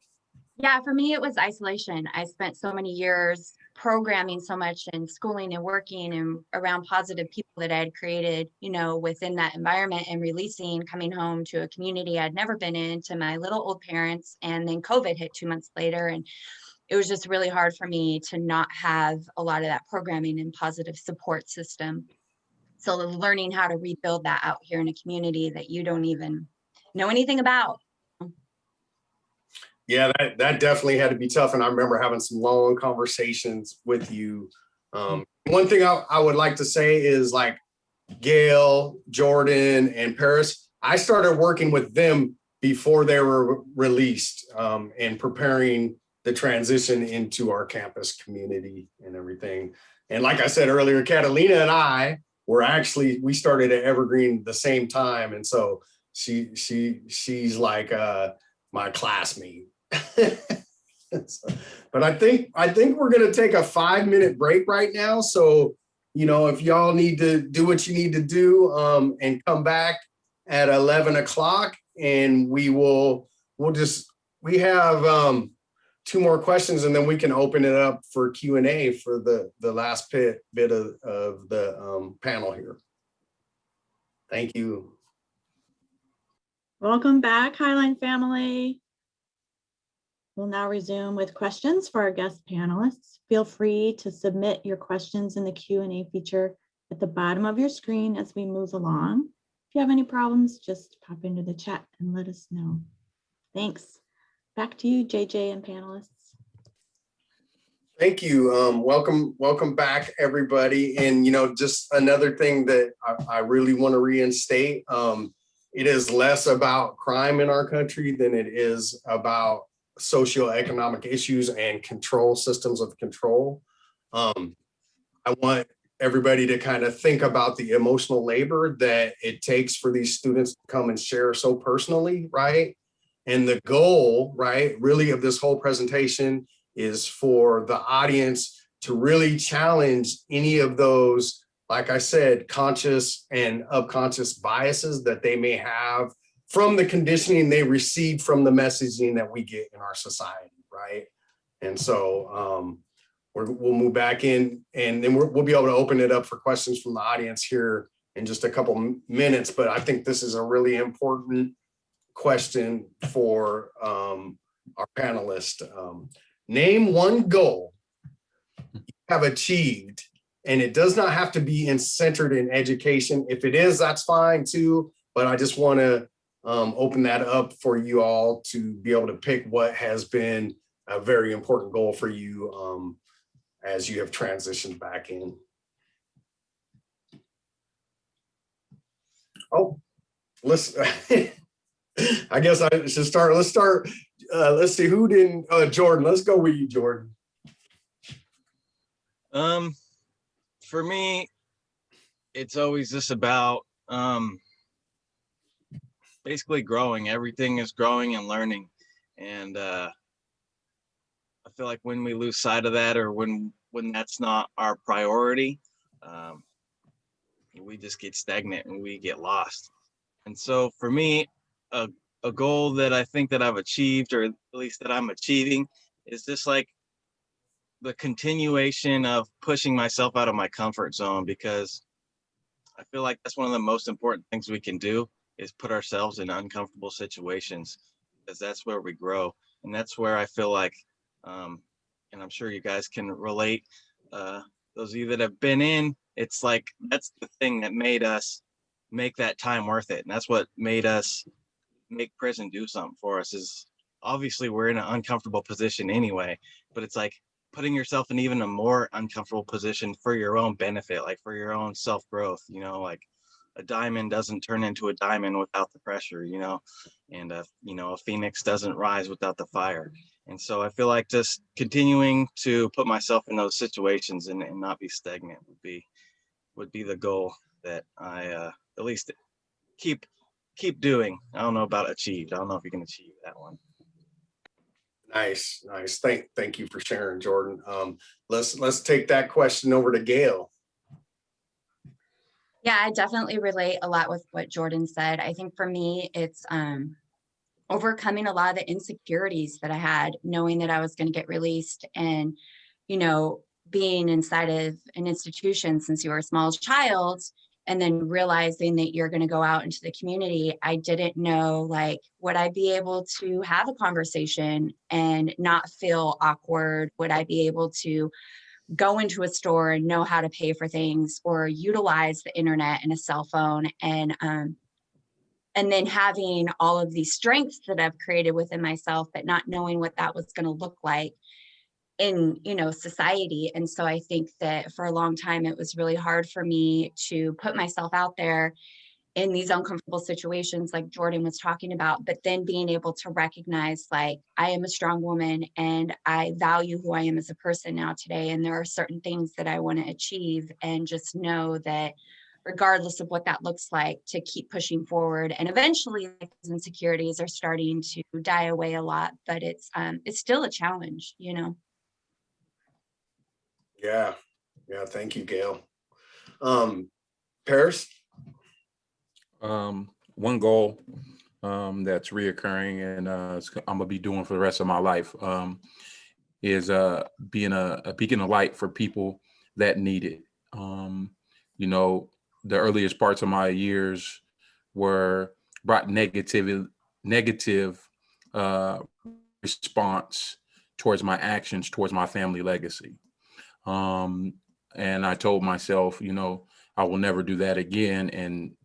Yeah, for me, it was isolation. I spent so many years programming so much and schooling and working and around positive people that I had created, you know, within that environment and releasing, coming home to a community I'd never been in, to my little old parents. And then COVID hit two months later. And it was just really hard for me to not have a lot of that programming and positive support system. So learning how to rebuild that out here in a community that you don't even know anything about. Yeah, that, that definitely had to be tough. And I remember having some long conversations with you. Um, one thing I, I would like to say is like Gail, Jordan, and Paris, I started working with them before they were released um, and preparing the transition into our campus community and everything. And like I said earlier, Catalina and I were actually, we started at Evergreen the same time. And so she, she, she's like uh, my classmate. <laughs> So, but I think I think we're gonna take a five minute break right now. So, you know, if y'all need to do what you need to do um, and come back at 11 o'clock and we will, we'll just, we have um, two more questions and then we can open it up for Q and A for the, the last bit, bit of, of the um, panel here. Thank you. Welcome back, Highline family. We'll now resume with questions for our guest panelists. Feel free to submit your questions in the Q and A feature at the bottom of your screen as we move along. If you have any problems, just pop into the chat and let us know. Thanks. Back to you, JJ and panelists. Thank you. Um, welcome, welcome back, everybody. And, you know, just another thing that I, I really want to reinstate. Um, it is less about crime in our country than it is about socioeconomic issues and control systems of control. Um, I want everybody to kind of think about the emotional labor that it takes for these students to come and share so personally, right? And the goal, right, really of this whole presentation is for the audience to really challenge any of those, like I said, conscious and subconscious biases that they may have from the conditioning they received from the messaging that we get in our society, right? And so um, we will move back in and then we'll be able to open it up for questions from the audience here in just a couple minutes. But I think this is a really important question for um, our panelists. Um, name one goal you have achieved and it does not have to be in centered in education. If it is, that's fine too. But I just want to um, open that up for you all to be able to pick what has been a very important goal for you um, as you have transitioned back in. Oh, listen, <laughs> <laughs> I guess I should start, let's start, uh, let's see, who didn't, uh, Jordan, let's go with you, Jordan. Um, for me, it's always just about um basically growing. Everything is growing and learning. And uh I feel like when we lose sight of that or when when that's not our priority, um we just get stagnant and we get lost. And so for me, a a goal that I think that I've achieved or at least that I'm achieving is just like the continuation of pushing myself out of my comfort zone because I feel like that's one of the most important things we can do is put ourselves in uncomfortable situations because that's where we grow and that's where I feel like um and I'm sure you guys can relate uh those of you that have been in it's like that's the thing that made us make that time worth it and that's what made us make prison do something for us is obviously we're in an uncomfortable position anyway but it's like putting yourself in even a more uncomfortable position for your own benefit, like for your own self growth, you know, like a diamond doesn't turn into a diamond without the pressure, you know, and uh, you know, a phoenix doesn't rise without the fire. And so I feel like just continuing to put myself in those situations and, and not be stagnant would be would be the goal that I uh, at least keep keep doing. I don't know about achieved. I don't know if you can achieve that one. Nice, nice. Thank, thank you for sharing, Jordan. Um, let's, let's take that question over to Gail. Yeah, I definitely relate a lot with what Jordan said. I think for me, it's um overcoming a lot of the insecurities that I had, knowing that I was going to get released and, you know, being inside of an institution since you were a small child and then realizing that you're going to go out into the community, I didn't know like would I be able to have a conversation and not feel awkward? Would I be able to go into a store and know how to pay for things or utilize the internet and a cell phone and um and then having all of these strengths that I've created within myself, but not knowing what that was going to look like in you know society. And so i think that for a long time it was really hard for me to put myself out there in these uncomfortable situations like jordan was talking about but then being able to recognize like i am a strong woman and i value who i am as a person now today. And there are certain things that i want to achieve and just know that regardless of what that looks like to keep pushing forward. And eventually insecurities are starting to die away a lot but it's um it's still a challenge you know Yeah, yeah, thank you, Gail. Um, Paris? Um, one goal um, that's reoccurring and uh, I'm gonna be doing for the rest of my life um, is uh, being a, a beacon of light for people that need it. Um, you know, the earliest parts of my years were brought negative, negative uh, response towards my actions, towards my family legacy. Um, and I told myself, you know, I will never do that again. And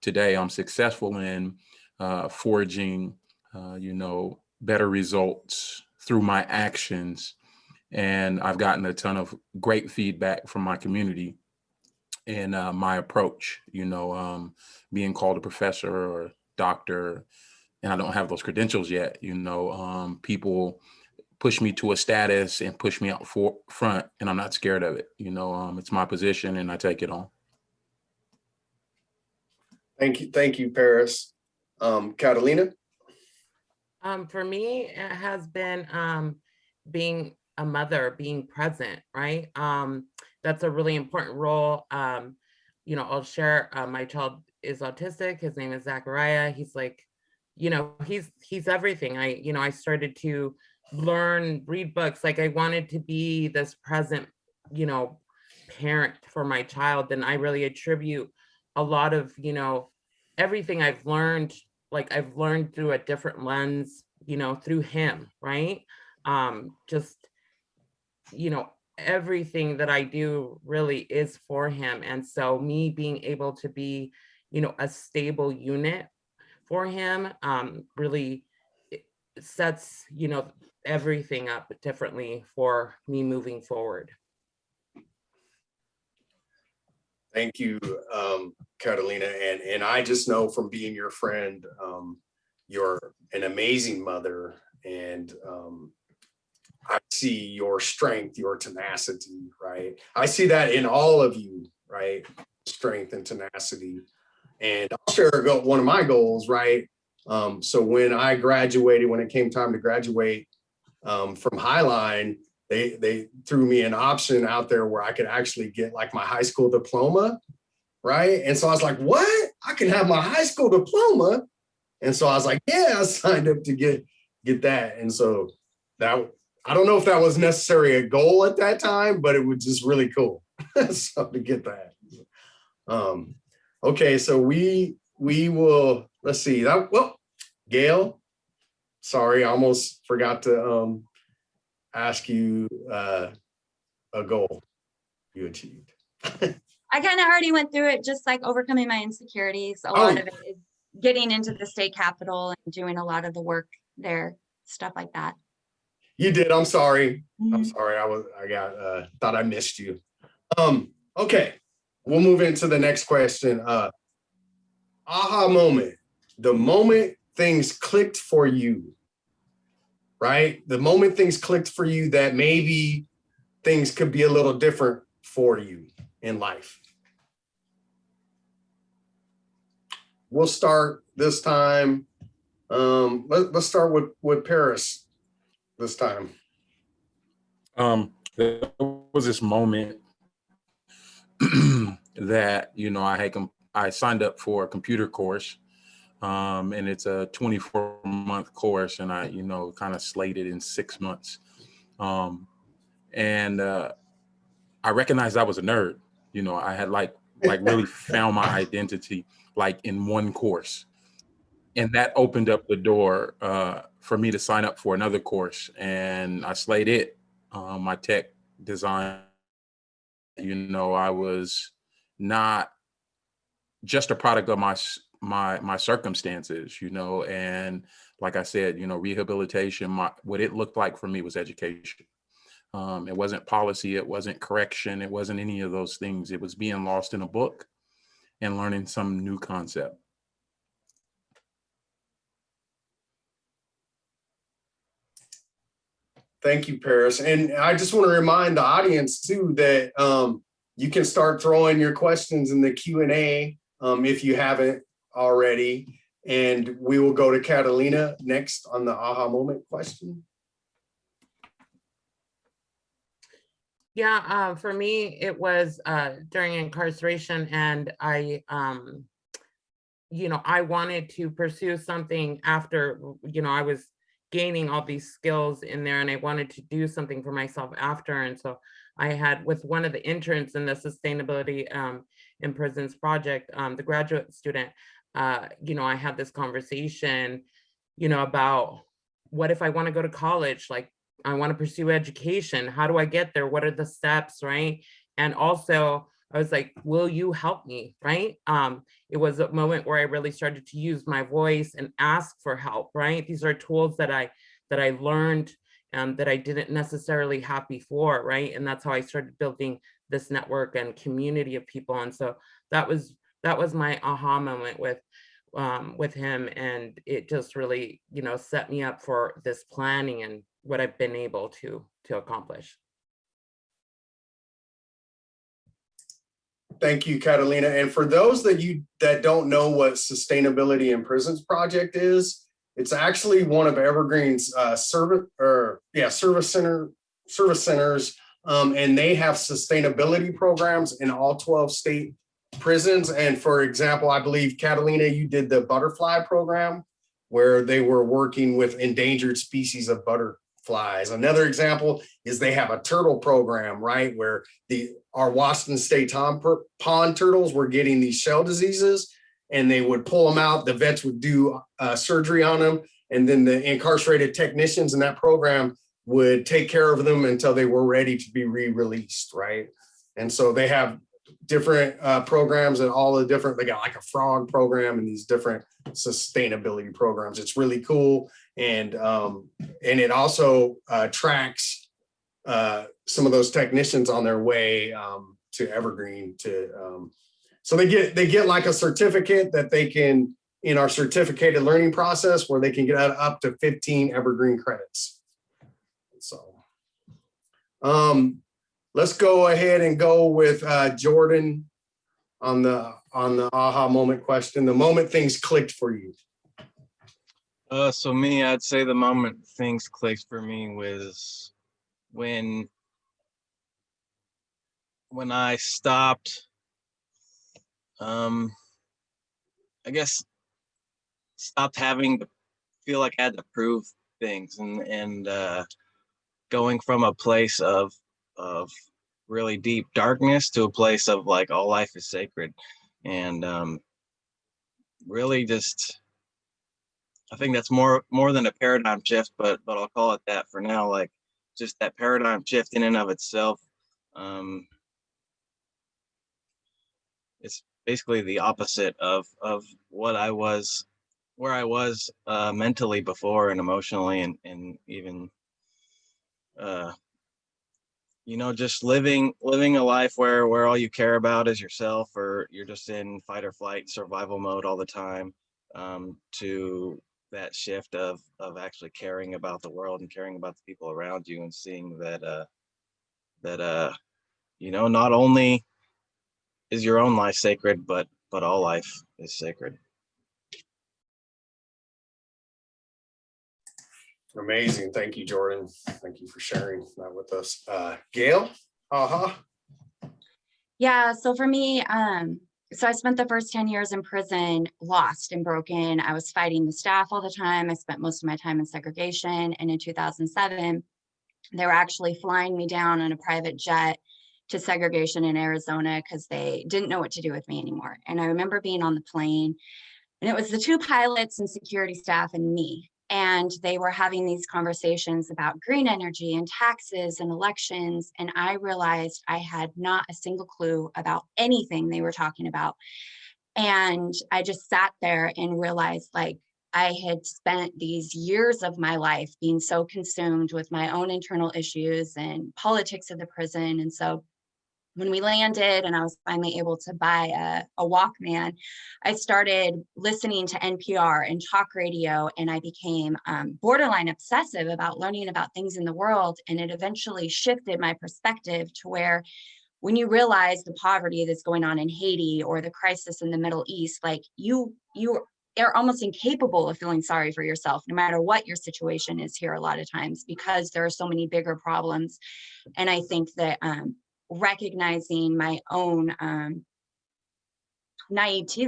today I'm successful in uh, forging, uh, you know, better results through my actions. And I've gotten a ton of great feedback from my community and uh, my approach, you know, um, being called a professor or doctor, and I don't have those credentials yet, you know, um, people push me to a status and push me out for front and I'm not scared of it. You know, um, it's my position and I take it on. Thank you, thank you, Paris. Um, Catalina? Um, for me, it has been um, being a mother, being present, right? Um, that's a really important role. Um, you know, I'll share. Uh, my child is autistic. His name is Zachariah. He's like, you know, he's he's everything. I, you know, I started to learn, read books. Like I wanted to be this present, you know, parent for my child. And I really attribute a lot of, you know, everything I've learned like I've learned through a different lens, you know, through him, right? Um, just, you know, everything that I do really is for him. And so me being able to be, you know, a stable unit for him um, really sets, you know, everything up differently for me moving forward. Thank you, um, Catalina. And, and I just know from being your friend, um, you're an amazing mother and um, I see your strength, your tenacity, right? I see that in all of you, right? Strength and tenacity. And I'll share one of my goals, right? Um, so when I graduated, when it came time to graduate um, from Highline, they they threw me an option out there where I could actually get like my high school diploma, right? And so I was like, what? I can have my high school diploma. And so I was like, yeah, I <laughs> signed up to get get that. And so that I don't know if that was necessarily a goal at that time, but it was just really cool. <laughs> so to get that. Um, okay, so we we will let's see that well, Gail. Sorry, I almost forgot to um ask you uh a goal you achieved. I kind of already went through it, just like overcoming my insecurities. A lot Oh. of it is getting into the state capitol and doing a lot of the work there, stuff like that. You did. I'm sorry. I'm Mhm. sorry. I was I got uh thought I missed you. Um, okay. We'll move into the next question. Uh aha moment. The moment things clicked for you. Right? The moment things clicked for you that maybe things could be a little different for you in life. We'll start this time. Um, let, let's start with with Paris this time. Um, there was this moment <clears throat> that you know I had I signed up for a computer course, um, and it's a 24 month course, and I you know kind of slated it in six months, um, and uh, I recognized I was a nerd. You know, I had like like really <laughs> found my identity like in one course, and that opened up the door uh, for me to sign up for another course, and I slayed it um, my tech design, you know, I was not just a product of my my my circumstances, you know, and like I said, you know, rehabilitation, my, what it looked like for me was education. Um, it wasn't policy, it wasn't correction, it wasn't any of those things. It was being lost in a book and learning some new concept. Thank you, Paris. And I just want to remind the audience too that um, you can start throwing your questions in the Q and A um, if you haven't already. And we will go to Catalina next on the aha moment question. Yeah, uh, for me, it was uh, during incarceration and I, um, you know, I wanted to pursue something after, you know, I was gaining all these skills in there and I wanted to do something for myself after. And so I had with one of the interns in the sustainability um, in prisons project, um, the graduate student, uh, you know, I had this conversation, you know, about what if I want to go to college? Like, I want to pursue education. How do I get there? What are the steps, right? And also, I was like, will you help me, right? Um, it was a moment where I really started to use my voice and ask for help, right? These are tools that I that I learned um, that I didn't necessarily have before, right? And that's how I started building this network and community of people. And so that was that was my aha moment with um, with him, and it just really, you know, set me up for this planning and what I've been able to to accomplish. Thank you, Catalina. And for those that you that don't know what Sustainability in Prisons Project is, it's actually one of Evergreen's uh, service or yeah service center service centers, um, and they have sustainability programs in all 12 state prisons. And for example, I believe Catalina, you did the butterfly program where they were working with endangered species of butterflies. Another example is they have a turtle program, right, where the our Washington State pond turtles were getting these shell diseases, and they would pull them out. The vets would do uh, surgery on them, and then the incarcerated technicians in that program would take care of them until they were ready to be re-released, right? And so they have different uh, programs and all the different. They got like a frog program and these different sustainability programs. It's really cool, and um, and it also uh, tracks uh, some of those technicians on their way um, to Evergreen to um, so they get they get like a certificate that they can in our certificated learning process where they can get up to 15 evergreen credits. So, um, let's go ahead and go with uh, Jordan on the on the aha moment question. The moment things clicked for you. Uh, so me, I'd say the moment things clicked for me was when when I stopped, um, I guess, stopped having to feel like I had to prove things and and uh, going from a place of of really deep darkness to a place of like all life is sacred, and um, really just I think that's more more than a paradigm shift, but but I'll call it that for now. Like just that paradigm shift in and of itself. Um, it's basically the opposite of of what I was, where I was uh, mentally before and emotionally and and even, uh, you know, just living living a life where where all you care about is yourself, or you're just in fight or flight survival mode all the time. Um, to that shift of of actually caring about the world and caring about the people around you and seeing that uh that uh you know not only is your own life sacred but but all life is sacred Amazing. Thank you, Jordan. Thank you for sharing that with us. Uh, Gail? Uh-huh. Yeah, so for me, um, so I spent the first 10 years in prison, lost and broken. I was fighting the staff all the time. I spent most of my time in segregation. And in 2007, they were actually flying me down on a private jet to segregation in Arizona because they didn't know what to do with me anymore. And I remember being on the plane and it was the two pilots and security staff and me. And they were having these conversations about green energy and taxes and elections. And I realized I had not a single clue about anything they were talking about. And I just sat there and realized like I had spent these years of my life being so consumed with my own internal issues and politics of the prison. And so when we landed and I was finally able to buy a, a Walkman, I started listening to NPR and talk radio, and I became um, borderline obsessive about learning about things in the world. And it eventually shifted my perspective to where when you realize the poverty that's going on in Haiti or the crisis in the Middle East, like you, you are almost incapable of feeling sorry for yourself, no matter what your situation is here a lot of times, because there are so many bigger problems. And I think that um, recognizing my own um, naivety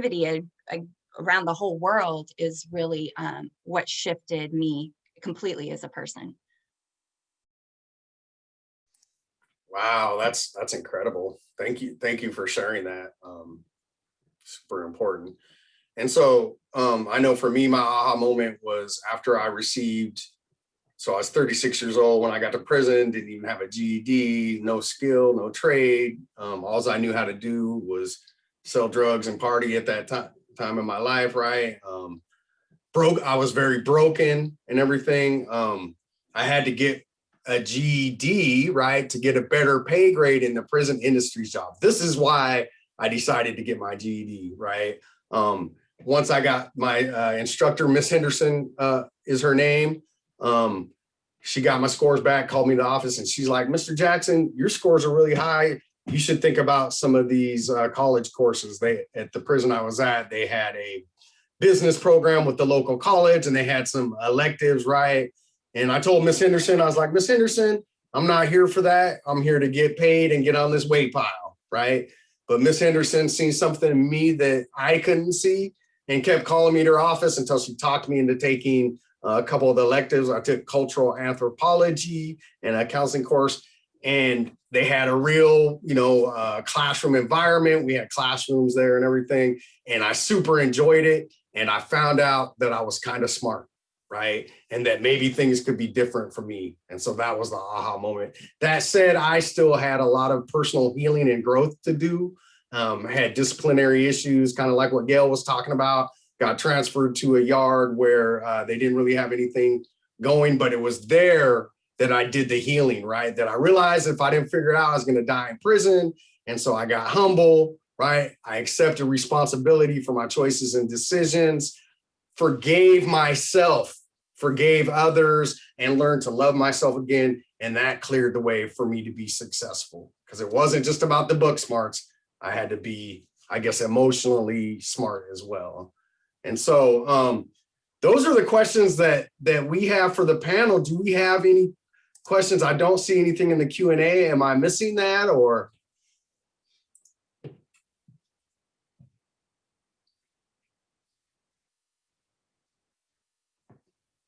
around the whole world is really um, what shifted me completely as a person. Wow, that's that's incredible. Thank you. Thank you for sharing that. Um, super important. And so um, I know for me, my aha moment was after I received so I was 36 years old when I got to prison, didn't even have a GED, no skill, no trade. Um, all I knew how to do was sell drugs and party at that time, in my life, right? Um, broke, I was very broken and everything. Um, I had to get a GED, right, to get a better pay grade in the prison industry job. This is why I decided to get my GED, right? Um, once I got my uh, instructor, Miss Henderson uh, is her name. Um, she got my scores back, called me to the office, and she's like, Mr. Jackson, your scores are really high. You should think about some of these uh, college courses. They at the prison I was at, they had a business program with the local college, and they had some electives, right? And I told Miss Henderson, I was like, Miss Henderson, I'm not here for that. I'm here to get paid and get on this weight pile, right? But Miss Henderson seen something in me that I couldn't see and kept calling me to her office until she talked me into taking a couple of electives. I took cultural anthropology and a counseling course, and they had a real, you know, uh, classroom environment. We had classrooms there and everything, and I super enjoyed it. And I found out that I was kind of smart, right? And that maybe things could be different for me. And so that was the aha moment. That said, I still had a lot of personal healing and growth to do. Um, had disciplinary issues, kind of like what Gail was talking about got transferred to a yard where uh, they didn't really have anything going, but it was there that I did the healing, right? That I realized if I didn't figure it out, I was going to die in prison. And so I got humble, right? I accepted responsibility for my choices and decisions. forgave myself, forgave others, and learned to love myself again. And that cleared the way for me to be successful because it wasn't just about the book smarts. I had to be, I guess, emotionally smart as well. And so um, those are the questions that that we have for the panel. Do we have any questions? I don't see anything in the Q and A. Am I missing that or?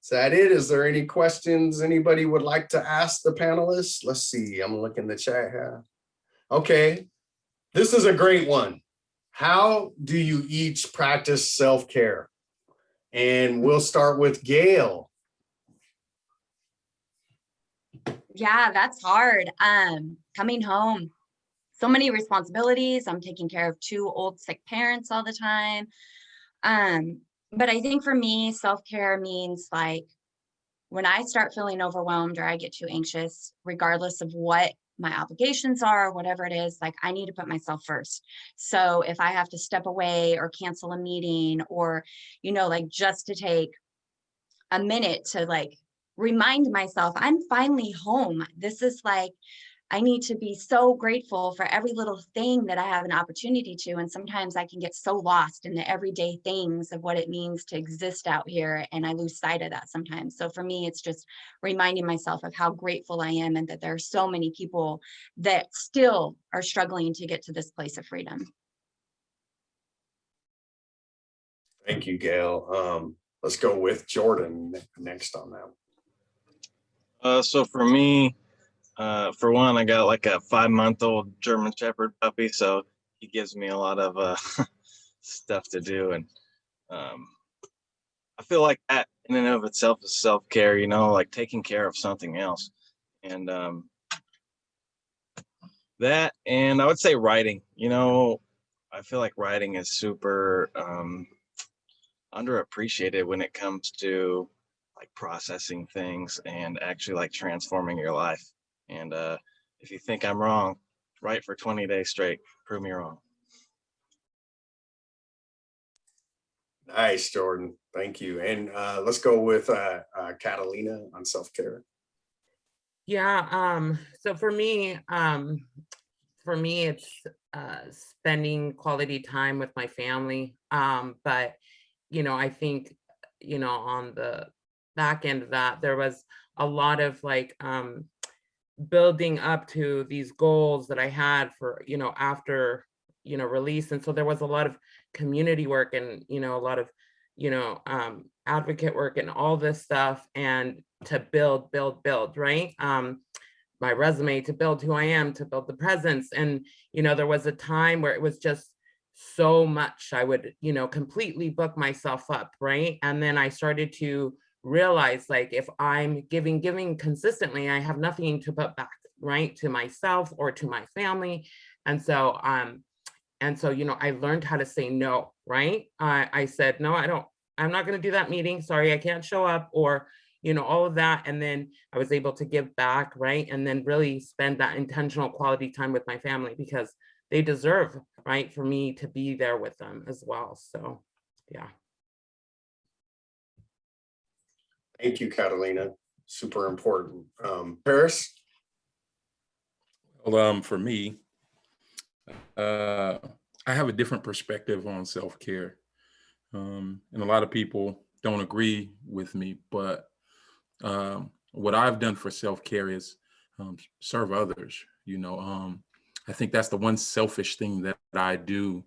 Is that it? Is there any questions anybody would like to ask the panelists? Let's see, I'm looking the chat here. Okay, this is a great one. How do you each practice self-care? And we'll start with Gail. Yeah, that's hard. Um, coming home, so many responsibilities. I'm taking care of two old sick parents all the time. Um, but I think for me, self-care means like when I start feeling overwhelmed or I get too anxious, regardless of what my obligations are, whatever it is, like I need to put myself first. So if I have to step away or cancel a meeting or, you know, like just to take a minute to like remind myself I'm finally home. This is like, I need to be so grateful for every little thing that I have an opportunity to. And sometimes I can get so lost in the everyday things of what it means to exist out here. And I lose sight of that sometimes. So for me, it's just reminding myself of how grateful I am and that there are so many people that still are struggling to get to this place of freedom. Thank you, Gail. Um, let's go with Jordan next on that. Uh, so for me, uh, for one, I got like a five month old German Shepherd puppy, so he gives me a lot of uh, <laughs> stuff to do, and um, I feel like that in and of itself is self care. You know, like taking care of something else, and um, that, and I would say writing. You know, I feel like writing is super um, underappreciated when it comes to like processing things and actually like transforming your life. And uh, if you think I'm wrong, write for 20 days straight, prove me wrong. Nice, Jordan. Thank you. And uh, let's go with uh, uh, Catalina on self-care. Yeah, um, so for me, um, for me, it's uh spending quality time with my family. Um, but you know, I think, you know, on the back end of that, there was a lot of like um building up to these goals that I had for, you know, after, you know, release. And so there was a lot of community work and, you know, a lot of, you know, um, advocate work and all this stuff and to build, build, build, right? Um, my resume to build who I am, to build the presence. And, you know, there was a time where it was just so much. I would, you know, completely book myself up, right? And then I started to realize like if I'm giving, giving consistently, I have nothing to put back, right? To myself or to my family. And so, um, and so, you know, I learned how to say no, right? I, I said, no, I don't, I'm not going to do that meeting. Sorry, I can't show up or, you know, all of that. And then I was able to give back, right? And then really spend that intentional quality time with my family because they deserve, right, for me to be there with them as well. So, yeah. Thank you, Catalina. Super important. Um, Paris? Well, um, for me, uh, I have a different perspective on self-care. Um, and a lot of people don't agree with me, but um, what I've done for self-care is um, serve others. You know, um, I think that's the one selfish thing that I do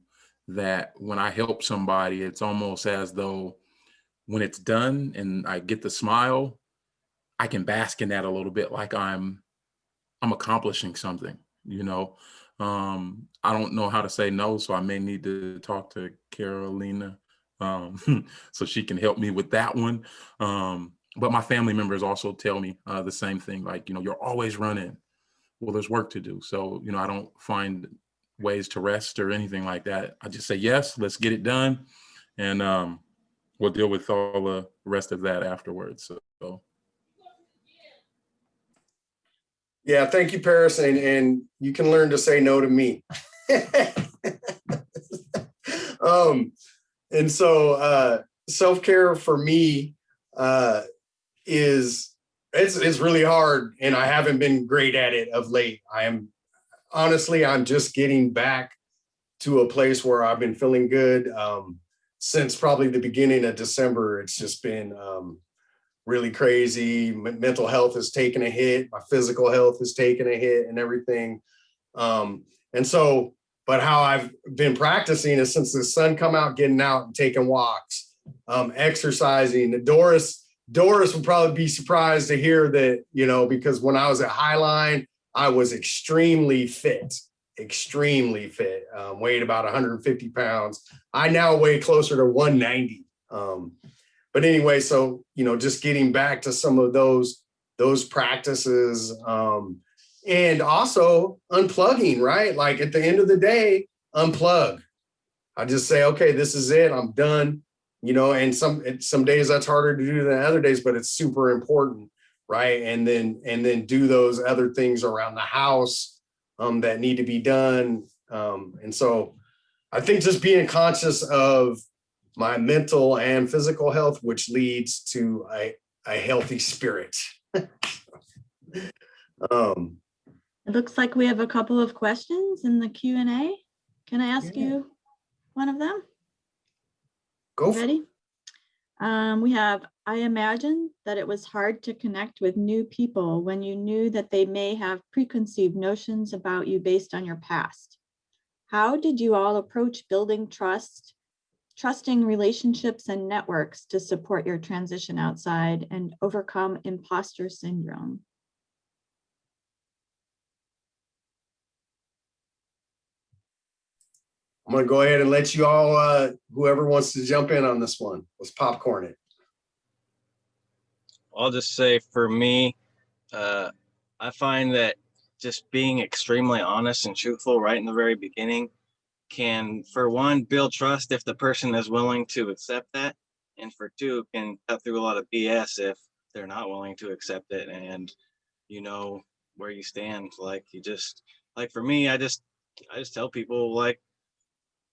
that when I help somebody, it's almost as though when it's done and I get the smile, I can bask in that a little bit like I'm I'm accomplishing something, you know. Um, I don't know how to say no, so I may need to talk to Catalina um, <laughs> so she can help me with that one. Um, but my family members also tell me uh, the same thing, like, you know, you're always running. Well, there's work to do. So, you know, I don't find ways to rest or anything like that. I just say, yes, let's get it done. And um, we'll deal with all the rest of that afterwards. So, Yeah, thank you, Paris. And, and you can learn to say no to me. <laughs> um, and so uh, self-care for me uh, is it's it's really hard and I haven't been great at it of late. I am honestly I'm just getting back to a place where I've been feeling good um, since probably the beginning of December. It's just been um, really crazy. M- mental health has taken a hit. My physical health has taken a hit and everything. Um, and so, but how I've been practicing is since the sun come out, getting out and taking walks, um, exercising. Doris, Doris would probably be surprised to hear that, you know, because when I was at Highline, I was extremely fit, extremely fit, um, weighed about 150 pounds. I now weigh closer to 190. Um, but anyway, so, you know, just getting back to some of those, those practices, um, and also unplugging, right? Like at the end of the day, unplug. I just say, okay, this is it. I'm done. You know, and some some days that's harder to do than other days, but it's super important, right? And then and then do those other things around the house um, that need to be done. Um, and so, I think just being conscious of my mental and physical health, which leads to a a healthy spirit. <laughs> um, It looks like we have a couple of questions in the Q and A. Can I ask Yeah. you one of them? go. Ready? Um, we have, I imagine that it was hard to connect with new people when you knew that they may have preconceived notions about you based on your past. How did you all approach building trust, trusting relationships and networks to support your transition outside and overcome imposter syndrome? I'm gonna go ahead and let you all, uh, whoever wants to jump in on this one, let's popcorn it. I'll just say for me, uh, I find that just being extremely honest and truthful right in the very beginning can, for one, build trust if the person is willing to accept that. And for two, can cut through a lot of BS if they're not willing to accept it and you know where you stand. Like you just, like for me, I just, I just tell people like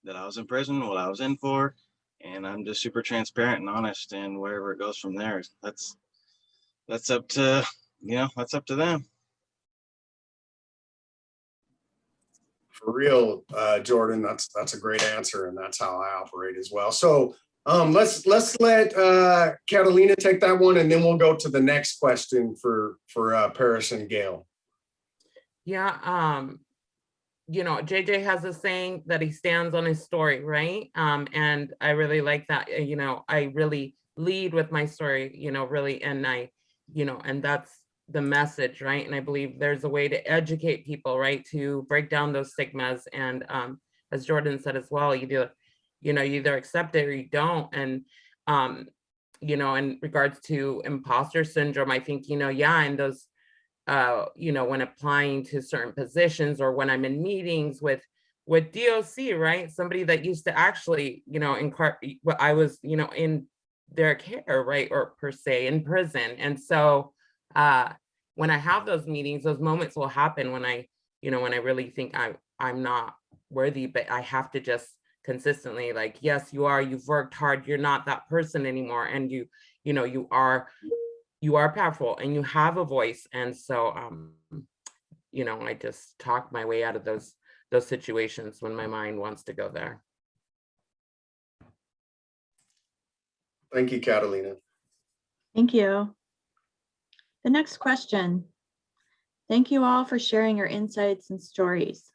that I was in prison, what I was in for, and I'm just super transparent and honest and wherever it goes from there, that's, that's up to you know that's up to them For real, uh, Jordan, that's, that's a great answer and that's how I operate as well. So, um, let's, let's let, uh, Catalina take that one and then we'll go to the next question for, for, uh, Paris and Gail. Yeah, um, you know, JJ has a saying that he stands on his story, right? Um, and I really like that, you know, I really lead with my story, you know, really, and I, you know, and that's the message, right? And I believe there's a way to educate people, right? To break down those stigmas. And um, as Jordan said as well, you do, you know, you either accept it or you don't. And um, you know, in regards to imposter syndrome, I think, you know, yeah, in those uh, you know, when applying to certain positions or when I'm in meetings with with DOC, right? Somebody that used to actually, you know, in car, I was, you know, in their care, right, or per se in prison, and so uh, when I have those meetings, those moments will happen when I, you know, when I really think I'm, I'm not worthy, but I have to just consistently like, yes, you are. You've worked hard. You're not that person anymore, and you, you know, you are you are powerful and you have a voice and so um you know i just talk my way out of those those situations when my mind wants to go there Thank you, Catalina. Thank you. The next question. Thank you all for sharing your insights and stories.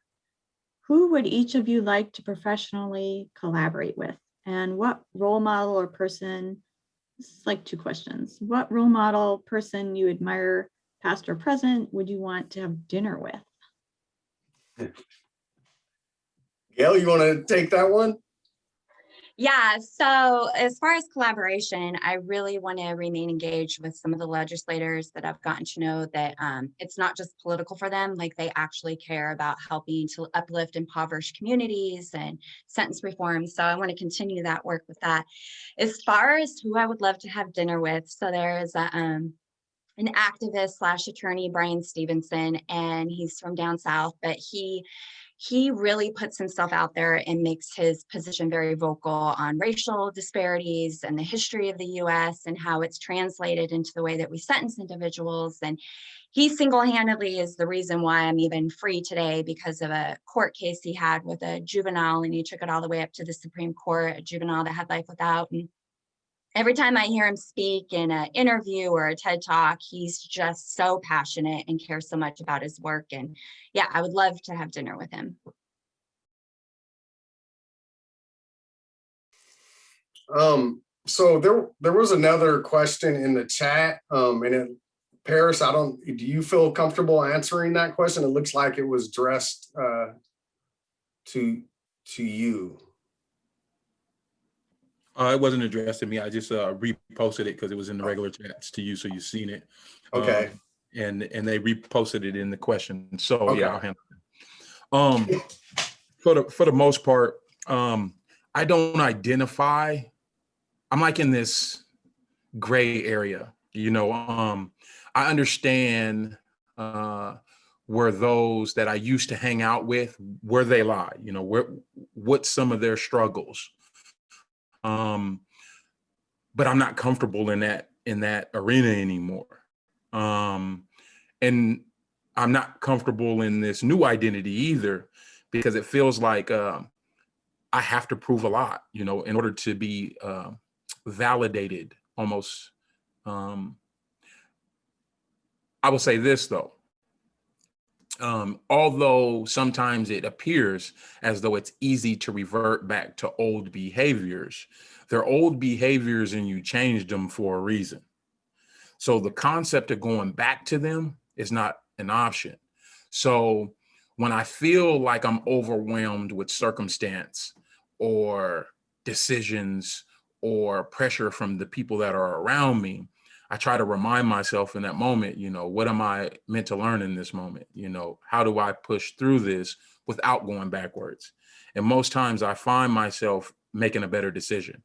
Who would each of you like to professionally collaborate with? And what role model or person, this is like two questions. What role model person you admire, past or present, would you want to have dinner with? <laughs> Gail, you want to take that one? Yeah, so as far as collaboration, I really want to remain engaged with some of the legislators that I've gotten to know that um, it's not just political for them, like they actually care about helping to uplift impoverished communities and sentence reform. So I want to continue that work with that. As far as who I would love to have dinner with, so there is a, um, an activist slash attorney, Brian Stevenson, and he's from down south, but he he really puts himself out there and makes his position very vocal on racial disparities and the history of the US and how it's translated into the way that we sentence individuals. And he single-handedly is the reason why I'm even free today because of a court case he had with a juvenile and he took it all the way up to the Supreme Court, a juvenile that had life without. And every time I hear him speak in an interview or a TED talk, he's just so passionate and cares so much about his work. And yeah, I would love to have dinner with him. Um, so there, there was another question in the chat, um, and it, Paris, I don't, do you feel comfortable answering that question? It looks like it was addressed, uh, to, to you. Uh, it wasn't addressed to me. I just uh, reposted it because it was in the regular chats to you, so you've seen it. Okay. Um, and and they reposted it in the question. So Okay. yeah, I'll handle it. Um, for the for the most part, um, I don't identify. I'm like in this gray area. You know, um, I understand uh, where those that I used to hang out with, where they lie. You know, where what some of their struggles um but i'm not comfortable in that in that arena anymore. Um and i'm not comfortable in this new identity either because it feels like um i have to prove a lot you know in order to be uh, validated almost. Um i will say this though um, although sometimes it appears as though it's easy to revert back to old behaviors, they're old behaviors and you changed them for a reason. So the concept of going back to them is not an option. So when I feel like I'm overwhelmed with circumstance or decisions or pressure from the people that are around me, I try to remind myself in that moment, you know, what am I meant to learn in this moment? You know, how do I push through this without going backwards? And most times I find myself making a better decision.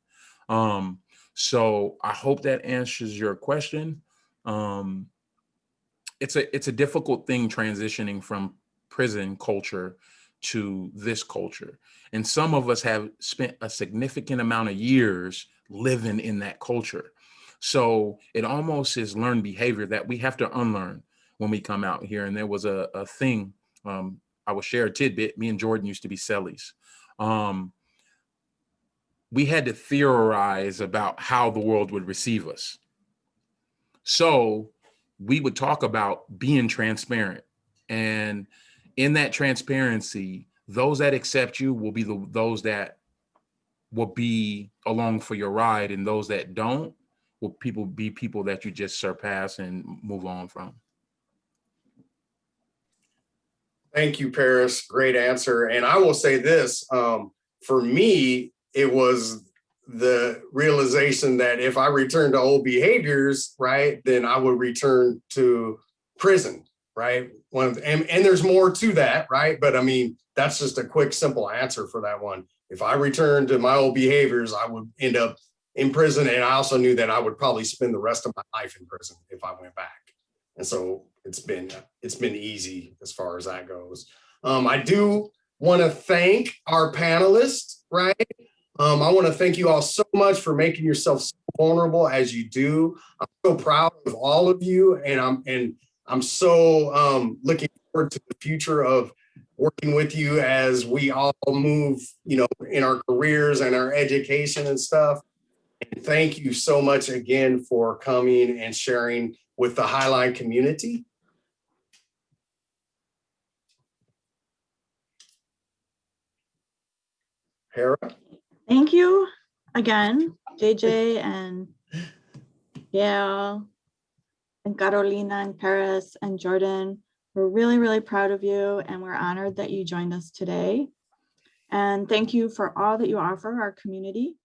Um, so I hope that answers your question. Um, it's a it's a difficult thing transitioning from prison culture to this culture. And some of us have spent a significant amount of years living in that culture. So it almost is learned behavior that we have to unlearn when we come out here. And there was a, a thing, um, I will share a tidbit. Me and Jordan used to be cellies. Um, we had to theorize about how the world would receive us. So we would talk about being transparent. And in that transparency, those that accept you will be the those that will be along for your ride, and those that don't will people be people that you just surpass and move on from. Thank you, Paris. Great answer. And I will say this, um, for me, it was the realization that if I return to old behaviors, right, then I would return to prison, right? One of and, and there's more to that, right? But I mean, that's just a quick, simple answer for that one. If I return to my old behaviors, I would end up in prison. And I also knew that I would probably spend the rest of my life in prison if I went back. And so it's been, it's been easy as far as that goes. Um, I do want to thank our panelists, right? Um, I want to thank you all so much for making yourself so vulnerable as you do. I'm so proud of all of you and I'm, and I'm so um, looking forward to the future of working with you as we all move, you know, in our careers and our education and stuff. And thank you so much again for coming and sharing with the Highline community. Hera? Thank you again, JJ and Gail and Catalina and Paris and Jordan. We're really, really proud of you and we're honored that you joined us today. And thank you for all that you offer our community.